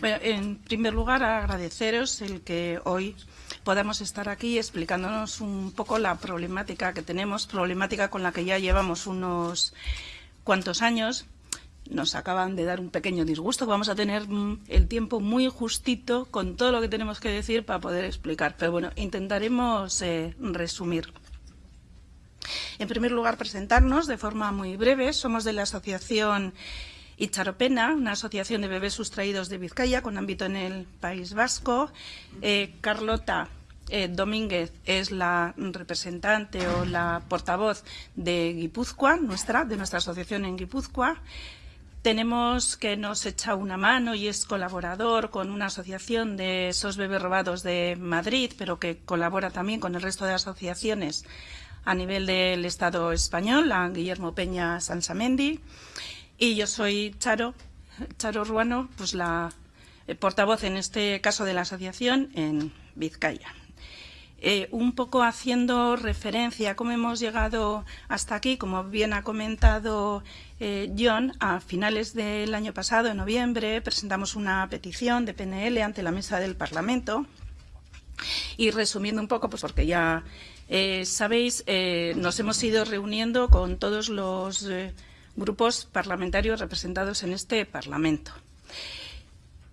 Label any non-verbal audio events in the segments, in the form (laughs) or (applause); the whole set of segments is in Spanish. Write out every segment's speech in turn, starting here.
Bueno, en primer lugar, agradeceros el que hoy podamos estar aquí explicándonos un poco la problemática que tenemos, problemática con la que ya llevamos unos cuantos años. Nos acaban de dar un pequeño disgusto. Vamos a tener mm, el tiempo muy justito con todo lo que tenemos que decir para poder explicar. Pero bueno, intentaremos eh, resumir. En primer lugar, presentarnos de forma muy breve. Somos de la Asociación Icharopena, una asociación de bebés sustraídos de Vizcaya con ámbito en el País Vasco. Eh, Carlota eh, Domínguez es la representante o la portavoz de Guipúzcoa, nuestra, de nuestra asociación en Guipúzcoa. Tenemos que nos echa una mano y es colaborador con una asociación de esos bebés robados de Madrid, pero que colabora también con el resto de asociaciones a nivel del Estado español, la Guillermo Peña Sansamendi. Y yo soy Charo, Charo Ruano, pues la eh, portavoz en este caso de la asociación en Vizcaya. Eh, un poco haciendo referencia a cómo hemos llegado hasta aquí, como bien ha comentado eh, John, a finales del año pasado, en noviembre, presentamos una petición de PNL ante la mesa del Parlamento. Y resumiendo un poco, pues porque ya sabéis, nos hemos ido reuniendo con todos los grupos parlamentarios representados en este Parlamento.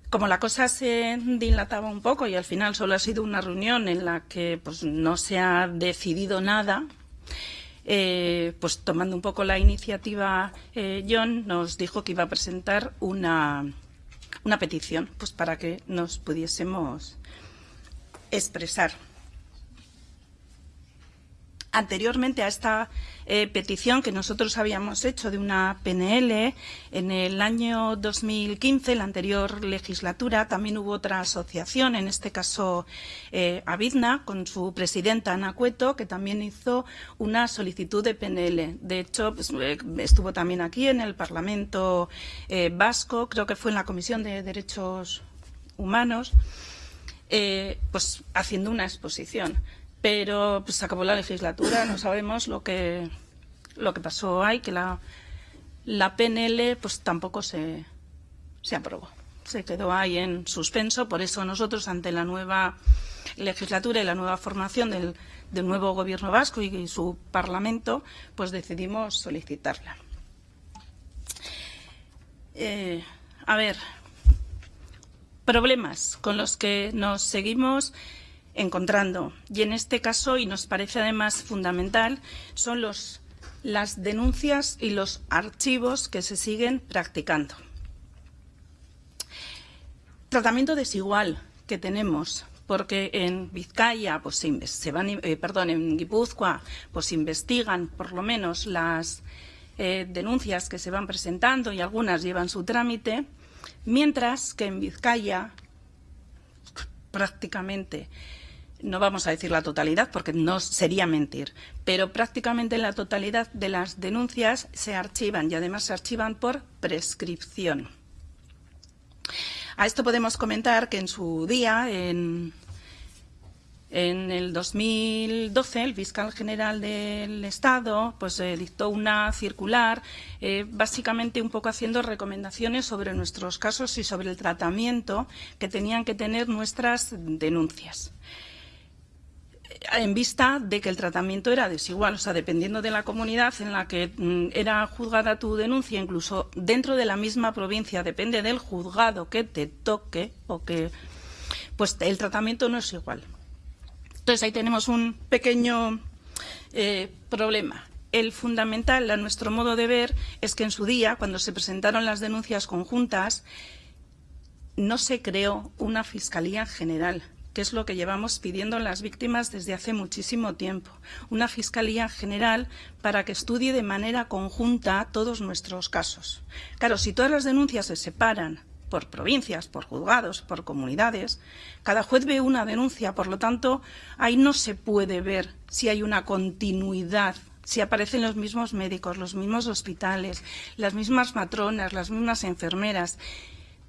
Como la cosa se dilataba un poco y al final solo ha sido una reunión en la que pues, no se ha decidido nada, eh, pues tomando un poco la iniciativa, eh, John nos dijo que iba a presentar una, una petición pues, para que nos pudiésemos expresar. Anteriormente a esta eh, petición que nosotros habíamos hecho de una PNL en el año 2015, la anterior legislatura, también hubo otra asociación, en este caso eh, Avidna, con su presidenta Ana Cueto, que también hizo una solicitud de PNL. De hecho, pues, eh, estuvo también aquí en el Parlamento Vasco, creo que fue en la Comisión de Derechos Humanos, pues haciendo una exposición pero pues acabó la legislatura, no sabemos lo que, lo que pasó ahí, que la, la PNL pues tampoco se, se aprobó. Se quedó ahí en suspenso, por eso nosotros ante la nueva legislatura y la nueva formación del, del nuevo gobierno vasco y, su parlamento, pues decidimos solicitarla. Eh, a ver, problemas con los que nos seguimos encontrando. Y en este caso, y nos parece además fundamental, son las denuncias y los archivos que se siguen practicando. Tratamiento desigual que tenemos, porque en Vizcaya, pues se, van, eh, perdón, en Guipúzcoa, pues investigan por lo menos las eh, denuncias que se van presentando y algunas llevan su trámite, mientras que en Vizcaya prácticamente no vamos a decir la totalidad porque no sería mentir, pero prácticamente la totalidad de las denuncias se archivan y además se archivan por prescripción. A esto podemos comentar que en su día, en, el 2012, el fiscal general del Estado pues, eh, dictó una circular, eh, básicamente un poco haciendo recomendaciones sobre nuestros casos y sobre el tratamiento que tenían que tener nuestras denuncias en vista de que el tratamiento era desigual, o sea, dependiendo de la comunidad en la que mm, era juzgada tu denuncia, incluso dentro de la misma provincia, depende del juzgado que te toque o que, pues el tratamiento no es igual. Entonces ahí tenemos un pequeño eh, problema. El fundamental, a nuestro modo de ver, es que en su día, cuando se presentaron las denuncias conjuntas, no se creó una Fiscalía General que es lo que llevamos pidiendo las víctimas desde hace muchísimo tiempo. Una Fiscalía General para que estudie de manera conjunta todos nuestros casos. Claro, si todas las denuncias se separan por provincias, por juzgados, por comunidades, cada juez ve una denuncia, por lo tanto, ahí no se puede ver si hay una continuidad si aparecen los mismos médicos, los mismos hospitales, las mismas matronas, las mismas enfermeras.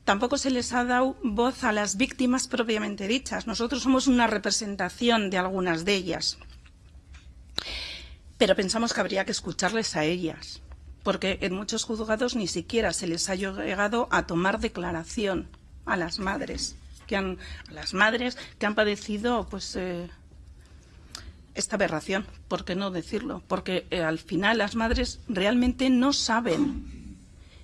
Tampoco se les ha dado voz a las víctimas propiamente dichas. Nosotros somos una representación de algunas de ellas. Pero pensamos que habría que escucharles a ellas, porque en muchos juzgados ni siquiera se les ha llegado a tomar declaración a las madres que han, a las madres que han padecido pues eh, esta aberración, ¿por qué no decirlo? Porque eh, al final las madres realmente no saben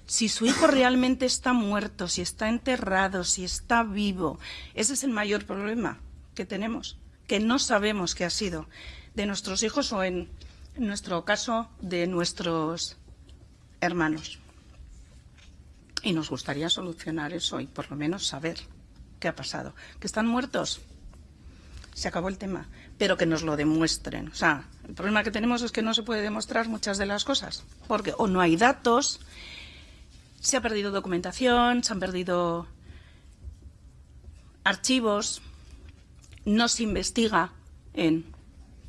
si su hijo realmente está muerto, si está enterrado, si está vivo. Ese es el mayor problema que tenemos, que no sabemos qué ha sido de nuestros hijos o en, nuestro caso de nuestros hermanos. Y nos gustaría solucionar eso y por lo menos saber qué ha pasado. ¿Que están muertos? Se acabó el tema. Pero que nos lo demuestren. O sea, el problema que tenemos es que no se puede demostrar muchas de las cosas. Porque o no hay datos, se ha perdido documentación, se han perdido archivos, no se investiga en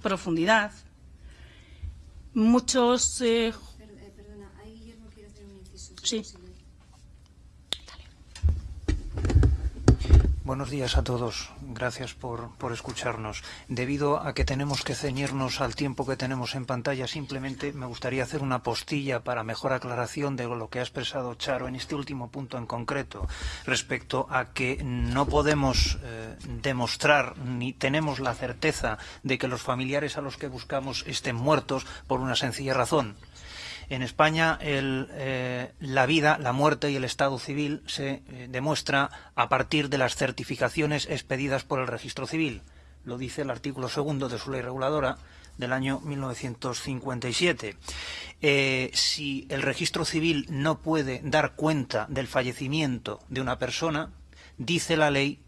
profundidad. Muchos... Eh... Perdona, ahí Guillermo quiere hacer un inciso. Sí. Buenos días a todos. Gracias por, por, escucharnos. Debido a que tenemos que ceñirnos al tiempo que tenemos en pantalla, simplemente me gustaría hacer una postilla para mejor aclaración de lo que ha expresado Charo en este último punto en concreto, respecto a que no podemos eh, demostrar ni tenemos la certeza de que los familiares a los que buscamos estén muertos por una sencilla razón en España eh, la vida, la muerte y el estado civil se eh, demuestra a partir de las certificaciones expedidas por el registro civil. Lo dice el artículo segundo de su ley reguladora del año 1957. Eh, si el registro civil no puede dar cuenta del fallecimiento de una persona, dice la ley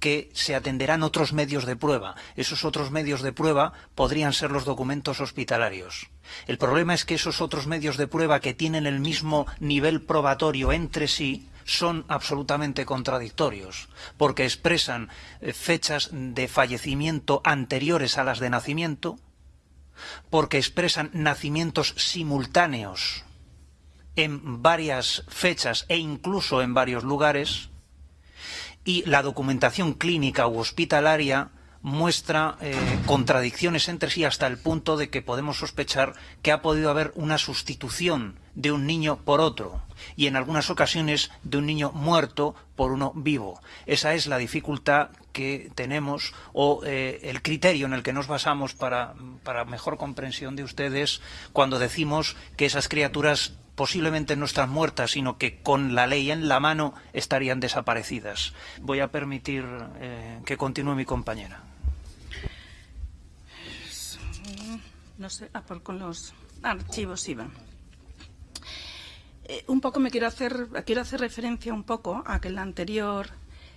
que se atenderán otros medios de prueba. Esos otros medios de prueba podrían ser los documentos hospitalarios. El problema es que esos otros medios de prueba que tienen el mismo nivel probatorio entre sí son absolutamente contradictorios, porque expresan eh, fechas de fallecimiento anteriores a las de nacimiento, porque expresan nacimientos simultáneos en varias fechas e incluso en varios lugares, y la documentación clínica u hospitalaria muestra eh, contradicciones entre sí hasta el punto de que podemos sospechar que ha podido haber una sustitución de un niño por otro y en algunas ocasiones de un niño muerto por uno vivo. Esa es la dificultad que tenemos o eh, el criterio en el que nos basamos para, para mejor comprensión de ustedes cuando decimos que esas criaturas posiblemente no están muertas, sino que con la ley en la mano estarían desaparecidas. Voy a permitir eh, que continúe mi compañera. No sé, ah, por con los archivos iba. Eh, un poco me quiero hacer, quiero hacer referencia un poco a que en la anterior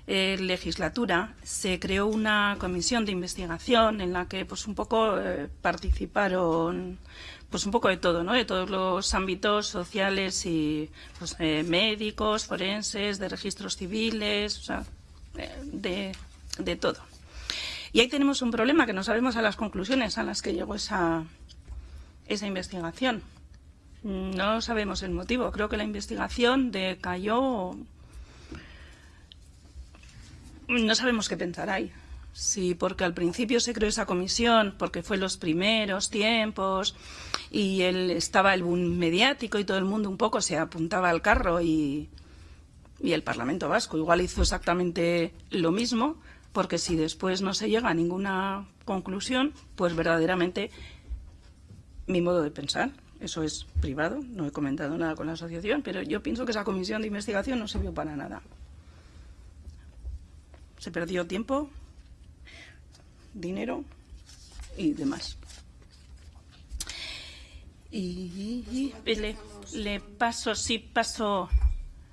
eh, legislatura se creó una comisión de investigación en la que pues un poco eh, participaron pues un poco de todo, ¿no? De todos los ámbitos sociales y pues, eh, médicos, forenses, de registros civiles, o sea, eh, de, de, todo. Y ahí tenemos un problema que no sabemos a las conclusiones a las que llegó esa, esa investigación. No sabemos el motivo. Creo que la investigación decayó. No sabemos qué pensar ahí. Sí, porque al principio se creó esa comisión, porque fue los primeros tiempos y él estaba el boom mediático y todo el mundo un poco se apuntaba al carro y, y el Parlamento Vasco igual hizo exactamente lo mismo, porque si después no se llega a ninguna conclusión, pues verdaderamente mi modo de pensar, eso es privado, no he comentado nada con la asociación, pero yo pienso que esa comisión de investigación no sirvió para nada. Se perdió tiempo, dinero y demás. Y, le, paso, sí, paso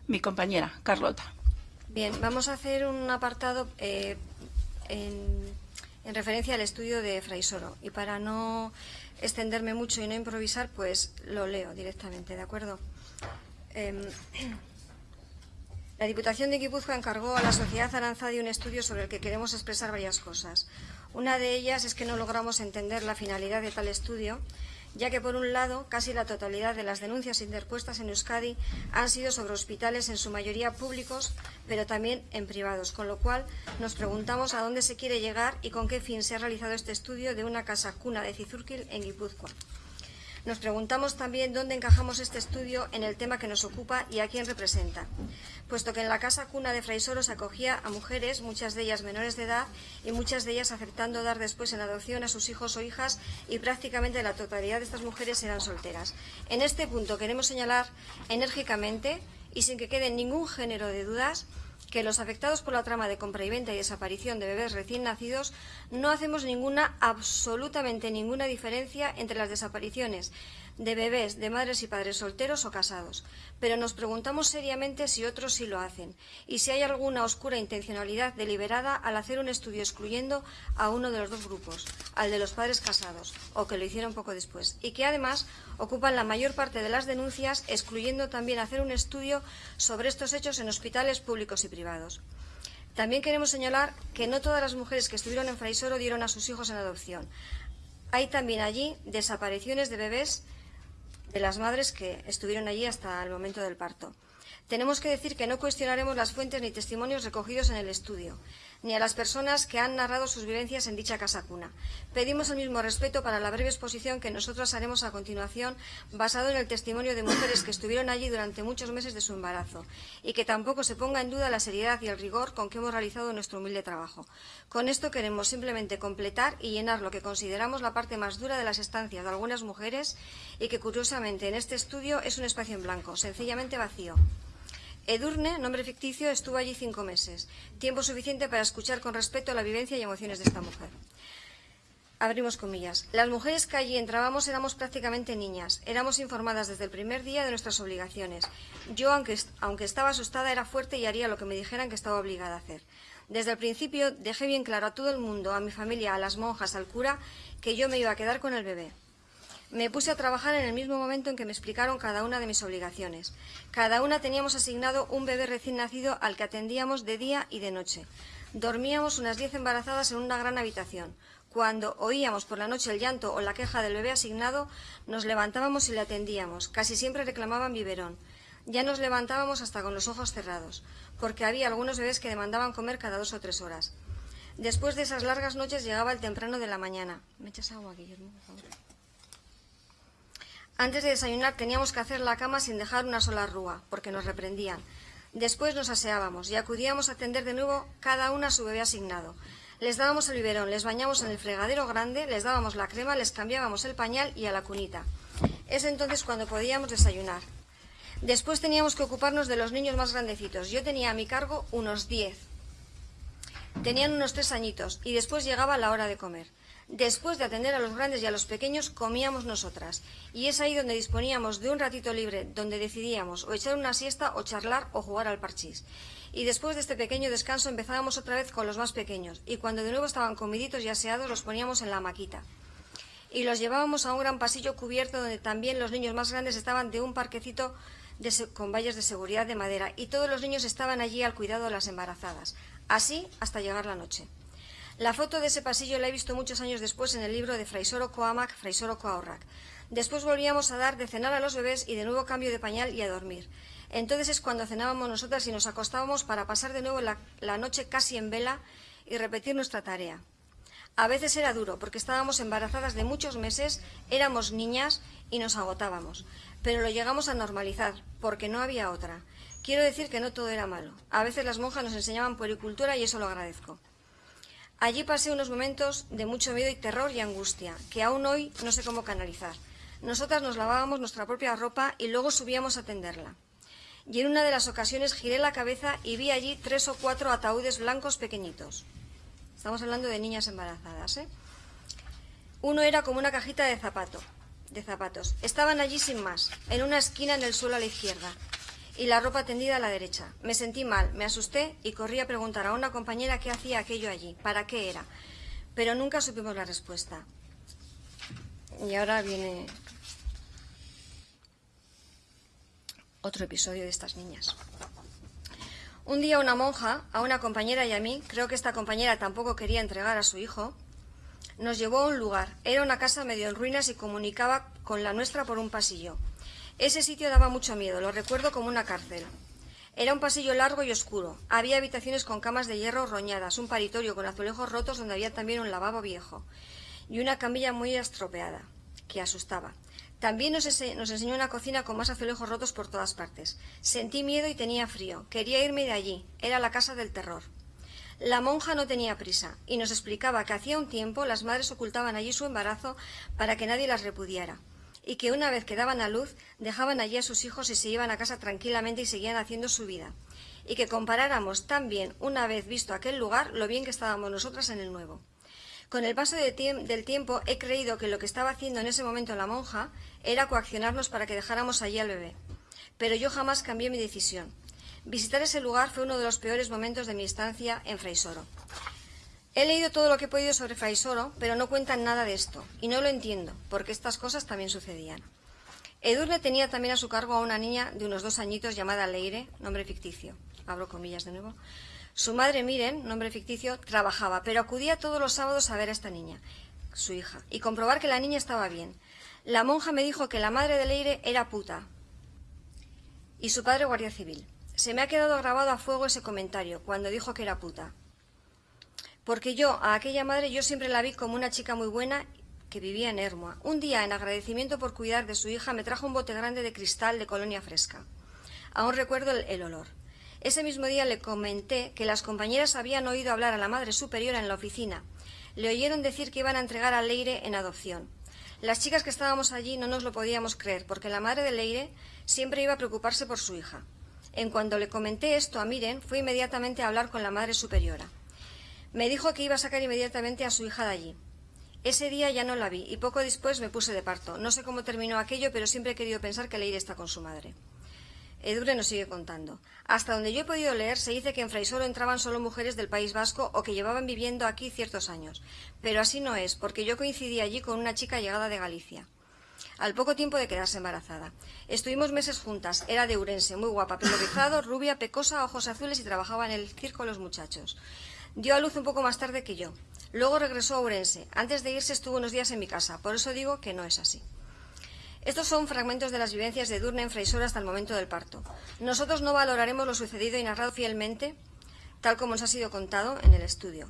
mi compañera, Carlota. Bien, vamos a hacer un apartado eh, en, en, referencia al estudio de Fraisoro. Y para no extenderme mucho y no improvisar, pues lo leo directamente, ¿de acuerdo? Eh, la Diputación de Guipúzcoa encargó a la Sociedad Aranzadi un estudio sobre el que queremos expresar varias cosas. Una de ellas es que no logramos entender la finalidad de tal estudio, ya que, por un lado, casi la totalidad de las denuncias interpuestas en Euskadi han sido sobre hospitales, en su mayoría públicos, pero también en privados, con lo cual nos preguntamos a dónde se quiere llegar y con qué fin se ha realizado este estudio de una casa cuna de Cizurquil en Guipúzcoa. Nos preguntamos también dónde encajamos este estudio en el tema que nos ocupa y a quién representa, puesto que en la casa cuna de Fraisoro se acogía a mujeres, muchas de ellas menores de edad y muchas de ellas aceptando dar después en adopción a sus hijos o hijas y prácticamente la totalidad de estas mujeres eran solteras. En este punto queremos señalar enérgicamente y sin que quede ningún género de dudas que los afectados por la trama de compra y venta y desaparición de bebés recién nacidos no hacemos ninguna, absolutamente ninguna diferencia entre las desapariciones de bebés de madres y padres solteros o casados, pero nos preguntamos seriamente si otros sí lo hacen y si hay alguna oscura intencionalidad deliberada al hacer un estudio excluyendo a uno de los dos grupos, al de los padres casados, o que lo hicieron poco después, y que además ocupan la mayor parte de las denuncias, excluyendo también hacer un estudio sobre estos hechos en hospitales públicos y privados. También queremos señalar que no todas las mujeres que estuvieron en Fraisoro dieron a sus hijos en adopción. Hay también allí desapariciones de bebés de las madres que estuvieron allí hasta el momento del parto. Tenemos que decir que no cuestionaremos las fuentes ni testimonios recogidos en el estudio, ni a las personas que han narrado sus vivencias en dicha casa cuna. Pedimos el mismo respeto para la breve exposición que nosotros haremos a continuación, basado en el testimonio de mujeres que estuvieron allí durante muchos meses de su embarazo, y que tampoco se ponga en duda la seriedad y el rigor con que hemos realizado nuestro humilde trabajo. Con esto queremos simplemente completar y llenar lo que consideramos la parte más dura de las estancias de algunas mujeres y que curiosamente en este estudio es un espacio en blanco, sencillamente vacío. Edurne, nombre ficticio, estuvo allí cinco meses, tiempo suficiente para escuchar con respeto la vivencia y emociones de esta mujer. Abrimos comillas. Las mujeres que allí entrábamos éramos prácticamente niñas. Éramos informadas desde el primer día de nuestras obligaciones. Yo, aunque, aunque estaba asustada, era fuerte y haría lo que me dijeran que estaba obligada a hacer. Desde el principio dejé bien claro a todo el mundo, a mi familia, a las monjas, al cura, que yo me iba a quedar con el bebé. Me puse a trabajar en el mismo momento en que me explicaron cada una de mis obligaciones. Cada una teníamos asignado un bebé recién nacido al que atendíamos de día y de noche. Dormíamos unas diez embarazadas en una gran habitación. Cuando oíamos por la noche el llanto o la queja del bebé asignado, nos levantábamos y le atendíamos. Casi siempre reclamaban biberón. Ya nos levantábamos hasta con los ojos cerrados, porque había algunos bebés que demandaban comer cada dos o tres horas. Después de esas largas noches llegaba el temprano de la mañana. ¿Me echas agua, Guillermo, por? Antes de desayunar teníamos que hacer la cama sin dejar una sola rúa, porque nos reprendían. Después nos aseábamos y acudíamos a atender de nuevo cada una a su bebé asignado. Les dábamos el biberón, les bañamos en el fregadero grande, les dábamos la crema, les cambiábamos el pañal y a la cunita. Es entonces cuando podíamos desayunar. Después teníamos que ocuparnos de los niños más grandecitos. Yo tenía a mi cargo unos diez. Tenían unos tres añitos y después llegaba la hora de comer. Después de atender a los grandes y a los pequeños, comíamos nosotras. Y es ahí donde disponíamos de un ratito libre, donde decidíamos o echar una siesta o charlar o jugar al parchís. Y después de este pequeño descanso empezábamos otra vez con los más pequeños. Y cuando de nuevo estaban comiditos y aseados, los poníamos en la maquita. Y los llevábamos a un gran pasillo cubierto donde también los niños más grandes estaban de un parquecito con vallas de seguridad de madera. Y todos los niños estaban allí al cuidado de las embarazadas. Así hasta llegar la noche. La foto de ese pasillo la he visto muchos años después en el libro de Fraisoro Coamac, Fraisoro Coaurrac. Después volvíamos a dar de cenar a los bebés y de nuevo cambio de pañal y a dormir. Entonces es cuando cenábamos nosotras y nos acostábamos para pasar de nuevo la, la noche casi en vela y repetir nuestra tarea. A veces era duro porque estábamos embarazadas de muchos meses, éramos niñas y nos agotábamos. Pero lo llegamos a normalizar porque no había otra. Quiero decir que no todo era malo. A veces las monjas nos enseñaban puericultura y eso lo agradezco. Allí pasé unos momentos de mucho miedo y terror y angustia, que aún hoy no sé cómo canalizar. Nosotras nos lavábamos nuestra propia ropa y luego subíamos a tenderla. Y en una de las ocasiones giré la cabeza y vi allí tres o cuatro ataúdes blancos pequeñitos. Estamos hablando de niñas embarazadas, ¿eh? Uno era como una cajita de zapato, de zapatos. Estaban allí sin más, en una esquina en el suelo a la izquierda, y la ropa tendida a la derecha. Me sentí mal, me asusté y corrí a preguntar a una compañera qué hacía aquello allí, para qué era. Pero nunca supimos la respuesta. Y ahora viene otro episodio de estas niñas. Un día una monja, a una compañera y a mí, creo que esta compañera tampoco quería entregar a su hijo, nos llevó a un lugar. Era una casa medio en ruinas y comunicaba con la nuestra por un pasillo. Ese sitio daba mucho miedo, lo recuerdo como una cárcel. Era un pasillo largo y oscuro. Había habitaciones con camas de hierro roñadas, un paritorio con azulejos rotos donde había también un lavabo viejo y una camilla muy estropeada, que asustaba. También nos, enseñó una cocina con más azulejos rotos por todas partes. Sentí miedo y tenía frío. Quería irme de allí. Era la casa del terror. La monja no tenía prisa y nos explicaba que hacía un tiempo las madres ocultaban allí su embarazo para que nadie las repudiara y que una vez que daban a luz dejaban allí a sus hijos y se iban a casa tranquilamente y seguían haciendo su vida y que comparáramos también, una vez visto aquel lugar, lo bien que estábamos nosotras en el nuevo. Con el paso del tiempo he creído que lo que estaba haciendo en ese momento la monja era coaccionarnos para que dejáramos allí al bebé. Pero yo jamás cambié mi decisión. Visitar ese lugar fue uno de los peores momentos de mi estancia en Fraisoro. He leído todo lo que he podido sobre Fraisoro, pero no cuentan nada de esto, y no lo entiendo, porque estas cosas también sucedían. Edurne tenía también a su cargo a una niña de unos dos añitos llamada Leire, nombre ficticio. Abro comillas de nuevo. Su madre, Miren, nombre ficticio, trabajaba, pero acudía todos los sábados a ver a esta niña, su hija, y comprobar que la niña estaba bien. La monja me dijo que la madre de Leire era puta y su padre guardia civil. Se me ha quedado grabado a fuego ese comentario cuando dijo que era puta. Porque yo, a aquella madre, yo siempre la vi como una chica muy buena que vivía en Hermoa. Un día, en agradecimiento por cuidar de su hija, me trajo un bote grande de cristal de colonia fresca. Aún recuerdo el, olor. Ese mismo día le comenté que las compañeras habían oído hablar a la madre superiora en la oficina. Le oyeron decir que iban a entregar a Leire en adopción. Las chicas que estábamos allí no nos lo podíamos creer, porque la madre de Leire siempre iba a preocuparse por su hija. En cuanto le comenté esto a Miren, fue inmediatamente a hablar con la madre superiora. Me dijo que iba a sacar inmediatamente a su hija de allí. Ese día ya no la vi y poco después me puse de parto. No sé cómo terminó aquello, pero siempre he querido pensar que Leire está con su madre. Edure nos sigue contando. Hasta donde yo he podido leer, se dice que en Fraisoro entraban solo mujeres del País Vasco o que llevaban viviendo aquí ciertos años. Pero así no es, porque yo coincidí allí con una chica llegada de Galicia al poco tiempo de quedarse embarazada. Estuvimos meses juntas, era de Urense, muy guapa, pelo rizado, rubia, pecosa, ojos azules y trabajaba en el circo Los Muchachos. Dio a luz un poco más tarde que yo. Luego regresó a Urense. Antes de irse estuvo unos días en mi casa, por eso digo que no es así. Estos son fragmentos de las vivencias de Durne en Freisora hasta el momento del parto. Nosotros no valoraremos lo sucedido y narrado fielmente, tal como nos ha sido contado en el estudio.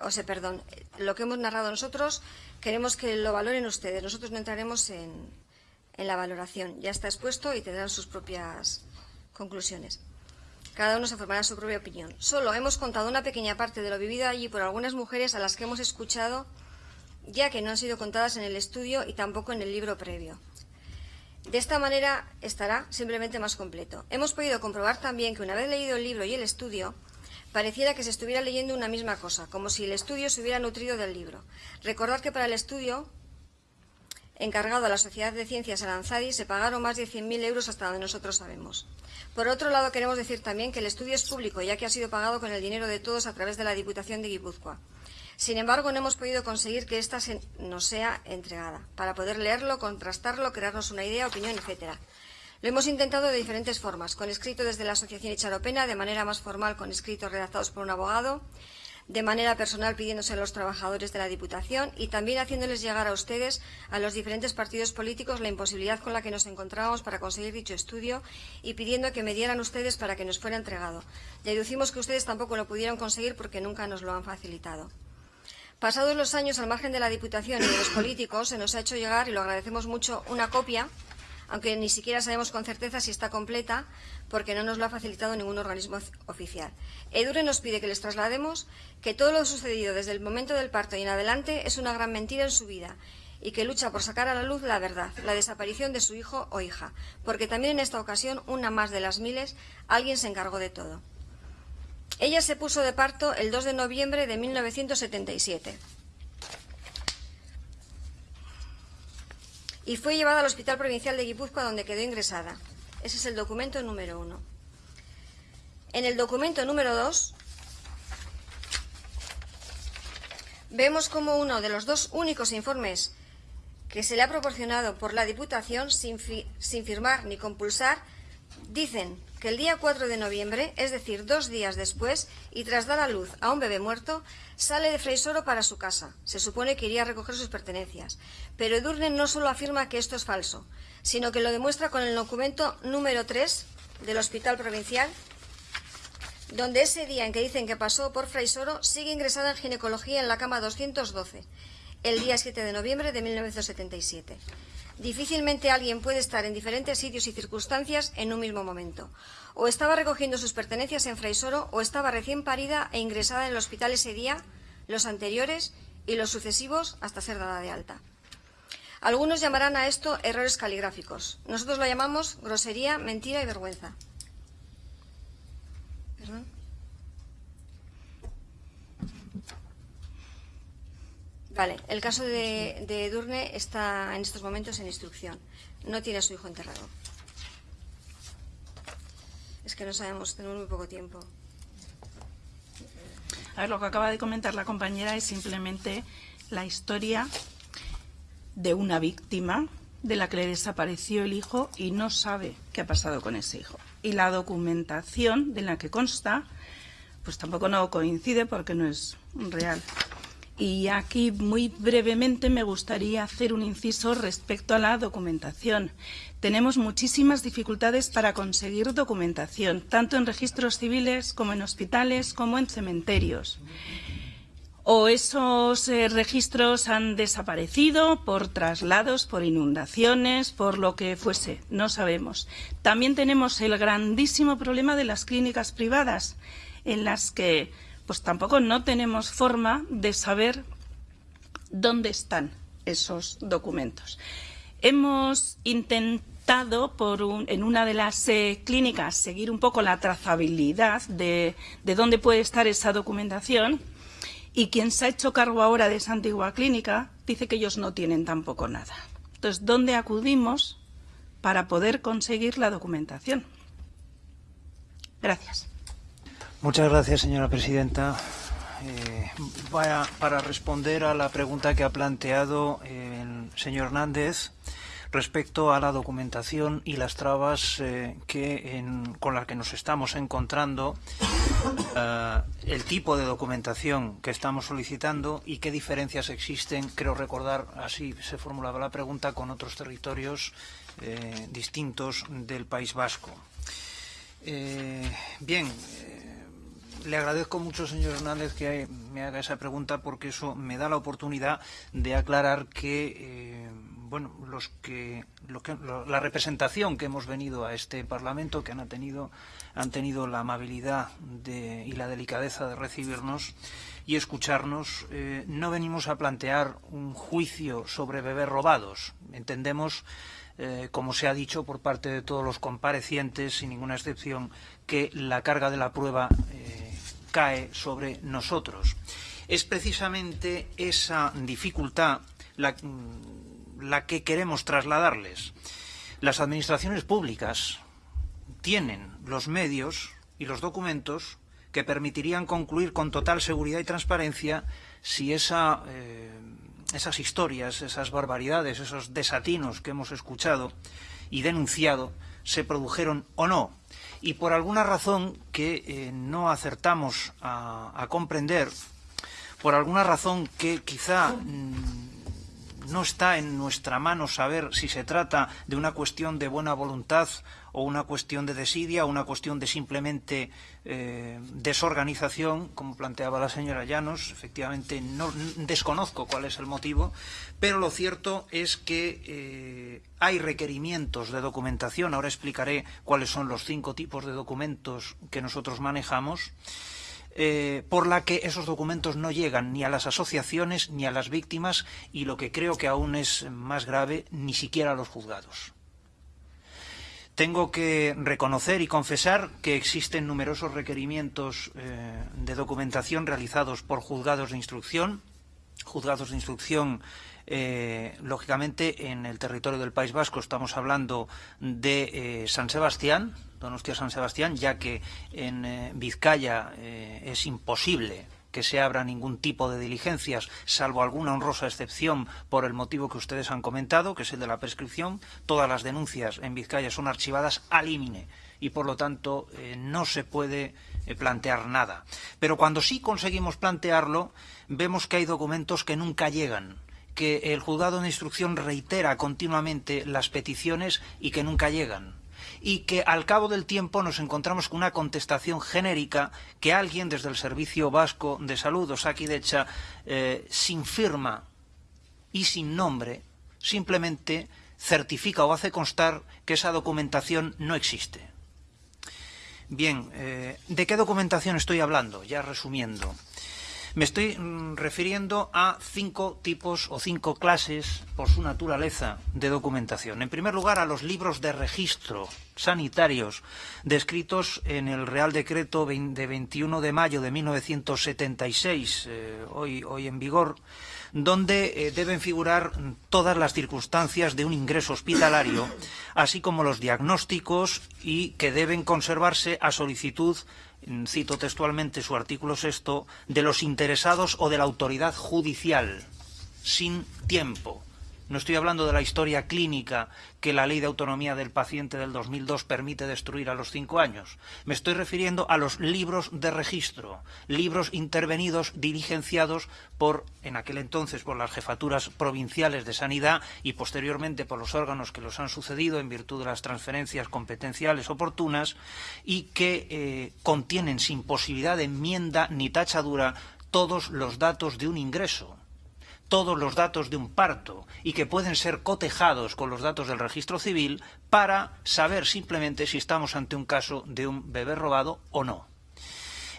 O sea, perdón, lo que hemos narrado nosotros queremos que lo valoren ustedes. Nosotros no entraremos en, la valoración. Ya está expuesto y tendrán sus propias conclusiones. Cada uno se formará su propia opinión. Solo hemos contado una pequeña parte de lo vivido allí por algunas mujeres a las que hemos escuchado, ya que no han sido contadas en el estudio y tampoco en el libro previo. De esta manera estará simplemente más completo. Hemos podido comprobar también que una vez leído el libro y el estudio, Pareciera que se estuviera leyendo una misma cosa, como si el estudio se hubiera nutrido del libro. Recordar que para el estudio encargado a la Sociedad de Ciencias Aranzadi se pagaron más de 100.000 euros hasta donde nosotros sabemos. Por otro lado, queremos decir también que el estudio es público, ya que ha sido pagado con el dinero de todos a través de la Diputación de Guipúzcoa. Sin embargo, no hemos podido conseguir que ésta nos sea entregada, para poder leerlo, contrastarlo, crearnos una idea, opinión, etcétera. Lo hemos intentado de diferentes formas, con escrito desde la Asociación Icharopena, de manera más formal con escritos redactados por un abogado, de manera personal pidiéndose a los trabajadores de la Diputación y también haciéndoles llegar a ustedes, a los diferentes partidos políticos, la imposibilidad con la que nos encontrábamos para conseguir dicho estudio y pidiendo que me dieran ustedes para que nos fuera entregado. Deducimos que ustedes tampoco lo pudieron conseguir porque nunca nos lo han facilitado. Pasados los años, al margen de la Diputación y de los políticos, se nos ha hecho llegar, y lo agradecemos mucho, una copia aunque ni siquiera sabemos con certeza si está completa porque no nos lo ha facilitado ningún organismo oficial. Edure nos pide que les traslademos que todo lo sucedido desde el momento del parto y en adelante es una gran mentira en su vida y que lucha por sacar a la luz la verdad, la desaparición de su hijo o hija, porque también en esta ocasión, una más de las miles, alguien se encargó de todo. Ella se puso de parto el 2 de noviembre de 1977. Y fue llevada al Hospital Provincial de Guipúzcoa donde quedó ingresada. Ese es el documento número uno. En el documento número dos vemos como uno de los dos únicos informes que se le ha proporcionado por la Diputación sin, sin firmar ni compulsar dicen que el día 4 de noviembre, es decir, dos días después, y tras dar a luz a un bebé muerto, sale de Freisoro para su casa. Se supone que iría a recoger sus pertenencias. Pero Edurne no solo afirma que esto es falso, sino que lo demuestra con el documento número 3 del Hospital Provincial, donde ese día en que dicen que pasó por Freisoro sigue ingresada en ginecología en la cama 212, el día 7 de noviembre de 1977. Difícilmente alguien puede estar en diferentes sitios y circunstancias en un mismo momento. O estaba recogiendo sus pertenencias en Fraisoro o estaba recién parida e ingresada en el hospital ese día, los anteriores y los sucesivos hasta ser dada de alta. Algunos llamarán a esto errores caligráficos. Nosotros lo llamamos grosería, mentira y vergüenza. Vale, el caso de, de Edurne está en estos momentos en instrucción. No tiene a su hijo enterrado. Es que no sabemos, tenemos muy poco tiempo. A ver, lo que acaba de comentar la compañera es simplemente la historia de una víctima de la que le desapareció el hijo y no sabe qué ha pasado con ese hijo. Y la documentación de la que consta, pues tampoco no coincide porque no es real. Y aquí muy brevemente me gustaría hacer un inciso respecto a la documentación. Tenemos muchísimas dificultades para conseguir documentación, tanto en registros civiles como en hospitales como en cementerios. O esos eh, registros han desaparecido por traslados, por inundaciones, por lo que fuese, no sabemos. También tenemos el grandísimo problema de las clínicas privadas, en las que pues tampoco no tenemos forma de saber dónde están esos documentos. Hemos intentado en una de las eh, clínicas seguir un poco la trazabilidad de, de dónde puede estar esa documentación y quien se ha hecho cargo ahora de esa antigua clínica dice que ellos no tienen tampoco nada. Entonces, ¿dónde acudimos para poder conseguir la documentación? Gracias. Muchas gracias, señora presidenta. Eh, para, para, responder a la pregunta que ha planteado el señor Hernández respecto a la documentación y las trabas eh, con las que nos estamos encontrando, uh, el tipo de documentación que estamos solicitando y qué diferencias existen, creo recordar, así se formulaba la pregunta, con otros territorios eh, distintos del País Vasco. Eh, bien, le agradezco mucho, señor Hernández, que me haga esa pregunta porque eso me da la oportunidad de aclarar que, eh, bueno, los que, lo que lo, la representación que hemos venido a este Parlamento, que han tenido, han tenido la amabilidad de, y la delicadeza de recibirnos y escucharnos, eh, no venimos a plantear un juicio sobre bebés robados. Entendemos eh, como se ha dicho por parte de todos los comparecientes, sin ninguna excepción, que la carga de la prueba cae sobre nosotros. Es precisamente esa dificultad la, la que queremos trasladarles. Las administraciones públicas tienen los medios y los documentos que permitirían concluir con total seguridad y transparencia si eh, esas historias, esas barbaridades, esos desatinos que hemos escuchado y denunciado se produjeron o no. Y por alguna razón que eh, no acertamos a, comprender, por alguna razón que quizá mmm, no está en nuestra mano saber si se trata de una cuestión de buena voluntad o una cuestión de desidia o una cuestión de simplemente eh, desorganización, como planteaba la señora Llanos. Efectivamente, no, desconozco cuál es el motivo, pero lo cierto es que eh, hay requerimientos de documentación. Ahora explicaré cuáles son los cinco tipos de documentos que nosotros manejamos. Eh, por la que esos documentos no llegan ni a las asociaciones ni a las víctimas y lo que creo que aún es más grave, ni siquiera a los juzgados. Tengo que reconocer y confesar que existen numerosos requerimientos eh, de documentación realizados por juzgados de instrucción, juzgados de instrucción eh, lógicamente en el territorio del País Vasco estamos hablando de San Sebastián, Donostia San Sebastián, ya que en eh, Vizcaya eh, es imposible que se abra ningún tipo de diligencias, salvo alguna honrosa excepción por el motivo que ustedes han comentado, que es el de la prescripción. Todas las denuncias en Vizcaya son archivadas al límite y, por lo tanto, eh, no se puede plantear nada. Pero cuando sí conseguimos plantearlo, vemos que hay documentos que nunca llegan que el juzgado de instrucción reitera continuamente las peticiones y que nunca llegan y que al cabo del tiempo nos encontramos con una contestación genérica que alguien desde el Servicio Vasco de Salud, Osakidecha, eh, sin firma y sin nombre, simplemente certifica o hace constar que esa documentación no existe. Bien, eh, ¿de qué documentación estoy hablando? Ya resumiendo. Me estoy mm, refiriendo a cinco tipos o cinco clases, por su naturaleza, de documentación. En primer lugar, a los libros de registro sanitarios descritos en el Real Decreto de 21 de mayo de 1976, eh, hoy, hoy en vigor, donde eh, deben figurar todas las circunstancias de un ingreso hospitalario, así como los diagnósticos y que deben conservarse a solicitud cito textualmente su artículo sexto, de los interesados o de la autoridad judicial, sin tiempo. No estoy hablando de la historia clínica que la Ley de Autonomía del Paciente del 2002 permite destruir a los cinco años. Me estoy refiriendo a los libros de registro, libros intervenidos, diligenciados por, en aquel entonces, por las jefaturas provinciales de sanidad y posteriormente por los órganos que los han sucedido en virtud de las transferencias competenciales oportunas y que eh, contienen sin posibilidad de enmienda ni tachadura todos los datos de un ingreso todos los datos de un parto y que pueden ser cotejados con los datos del registro civil para saber simplemente si estamos ante un caso de un bebé robado o no.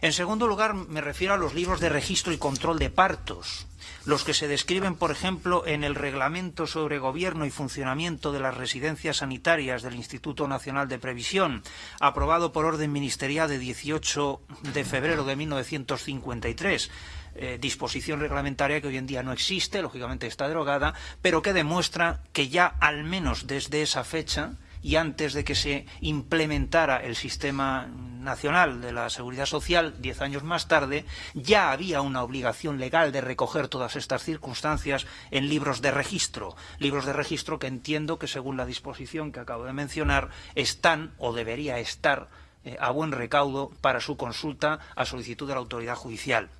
En segundo lugar, me refiero a los libros de registro y control de partos, los que se describen, por ejemplo, en el Reglamento sobre Gobierno y Funcionamiento de las Residencias Sanitarias del Instituto Nacional de Previsión, aprobado por orden ministerial de 18 de febrero de 1953, eh, disposición reglamentaria que hoy en día no existe, lógicamente está derogada, pero que demuestra que ya al menos desde esa fecha y antes de que se implementara el sistema nacional de la seguridad social, diez años más tarde, ya había una obligación legal de recoger todas estas circunstancias en libros de registro. Libros de registro que entiendo que, según la disposición que acabo de mencionar, están o debería estar eh, a buen recaudo para su consulta a solicitud de la autoridad judicial.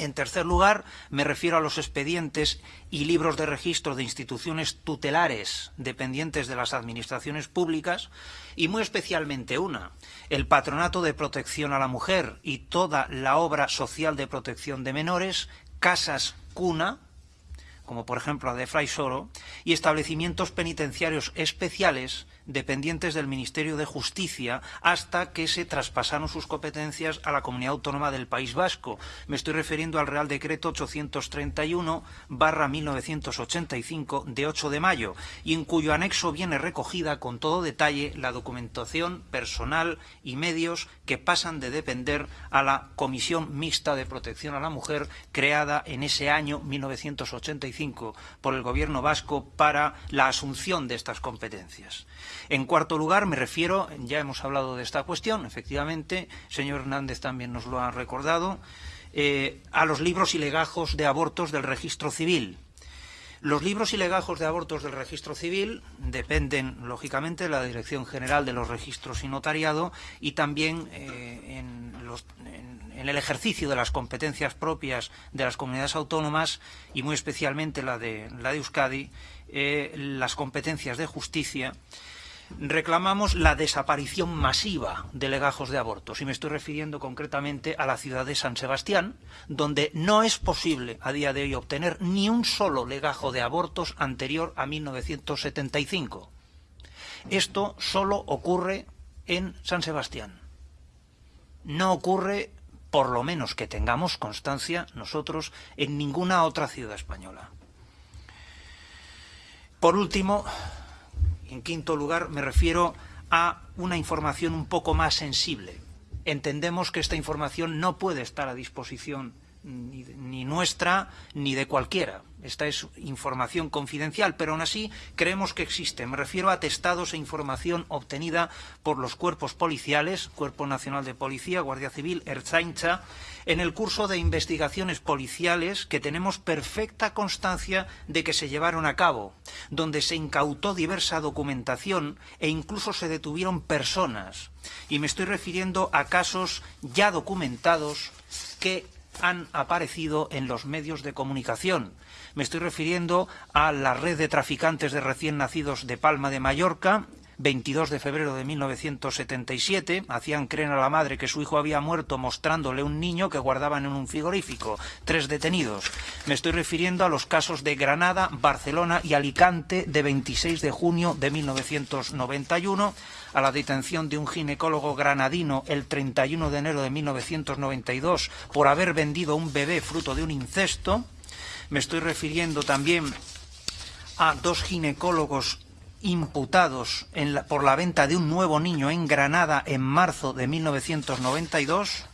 En tercer lugar, me refiero a los expedientes y libros de registro de instituciones tutelares dependientes de las administraciones públicas y muy especialmente una, el Patronato de Protección a la Mujer y toda la obra social de protección de menores, casas cuna, como por ejemplo la de Fray Soro, y establecimientos penitenciarios especiales dependientes del Ministerio de Justicia hasta que se traspasaron sus competencias a la Comunidad Autónoma del País Vasco. Me estoy refiriendo al Real Decreto 831 barra 1985 de 8 de mayo y en cuyo anexo viene recogida con todo detalle la documentación personal y medios que pasan de depender a la Comisión Mixta de Protección a la Mujer creada en ese año 1985 por el Gobierno vasco para la asunción de estas competencias. En cuarto lugar, me refiero, ya hemos hablado de esta cuestión, efectivamente, señor Hernández también nos lo ha recordado, eh, a los libros y legajos de abortos del registro civil. Los libros y legajos de abortos del registro civil dependen, lógicamente, de la Dirección General de los Registros y Notariado y también eh, en, el ejercicio de las competencias propias de las comunidades autónomas y muy especialmente la de, la de Euskadi, eh, las competencias de justicia reclamamos la desaparición masiva de legajos de abortos y me estoy refiriendo concretamente a la ciudad de San Sebastián, donde no es posible a día de hoy obtener ni un solo legajo de abortos anterior a 1975. Esto solo ocurre en San Sebastián. No ocurre, por lo menos que tengamos constancia nosotros, en ninguna otra ciudad española. Por último, en quinto lugar, me refiero a una información un poco más sensible. Entendemos que esta información no puede estar a disposición ni, nuestra ni de cualquiera. Esta es información confidencial, pero aún así creemos que existe. Me refiero a atestados e información obtenida por los cuerpos policiales, Cuerpo Nacional de Policía, Guardia Civil, Erzaincha, en el curso de investigaciones policiales que tenemos perfecta constancia de que se llevaron a cabo, donde se incautó diversa documentación e incluso se detuvieron personas. Y me estoy refiriendo a casos ya documentados que han aparecido en los medios de comunicación. Me estoy refiriendo a la red de traficantes de recién nacidos de Palma de Mallorca, 22 de febrero de 1977. Hacían creer a la madre que su hijo había muerto mostrándole un niño que guardaban en un frigorífico. Tres detenidos. Me estoy refiriendo a los casos de Granada, Barcelona y Alicante de 26 de junio de 1991 a la detención de un ginecólogo granadino el 31 de enero de 1992 por haber vendido un bebé fruto de un incesto. Me estoy refiriendo también a dos ginecólogos imputados por la venta de un nuevo niño en Granada en marzo de 1992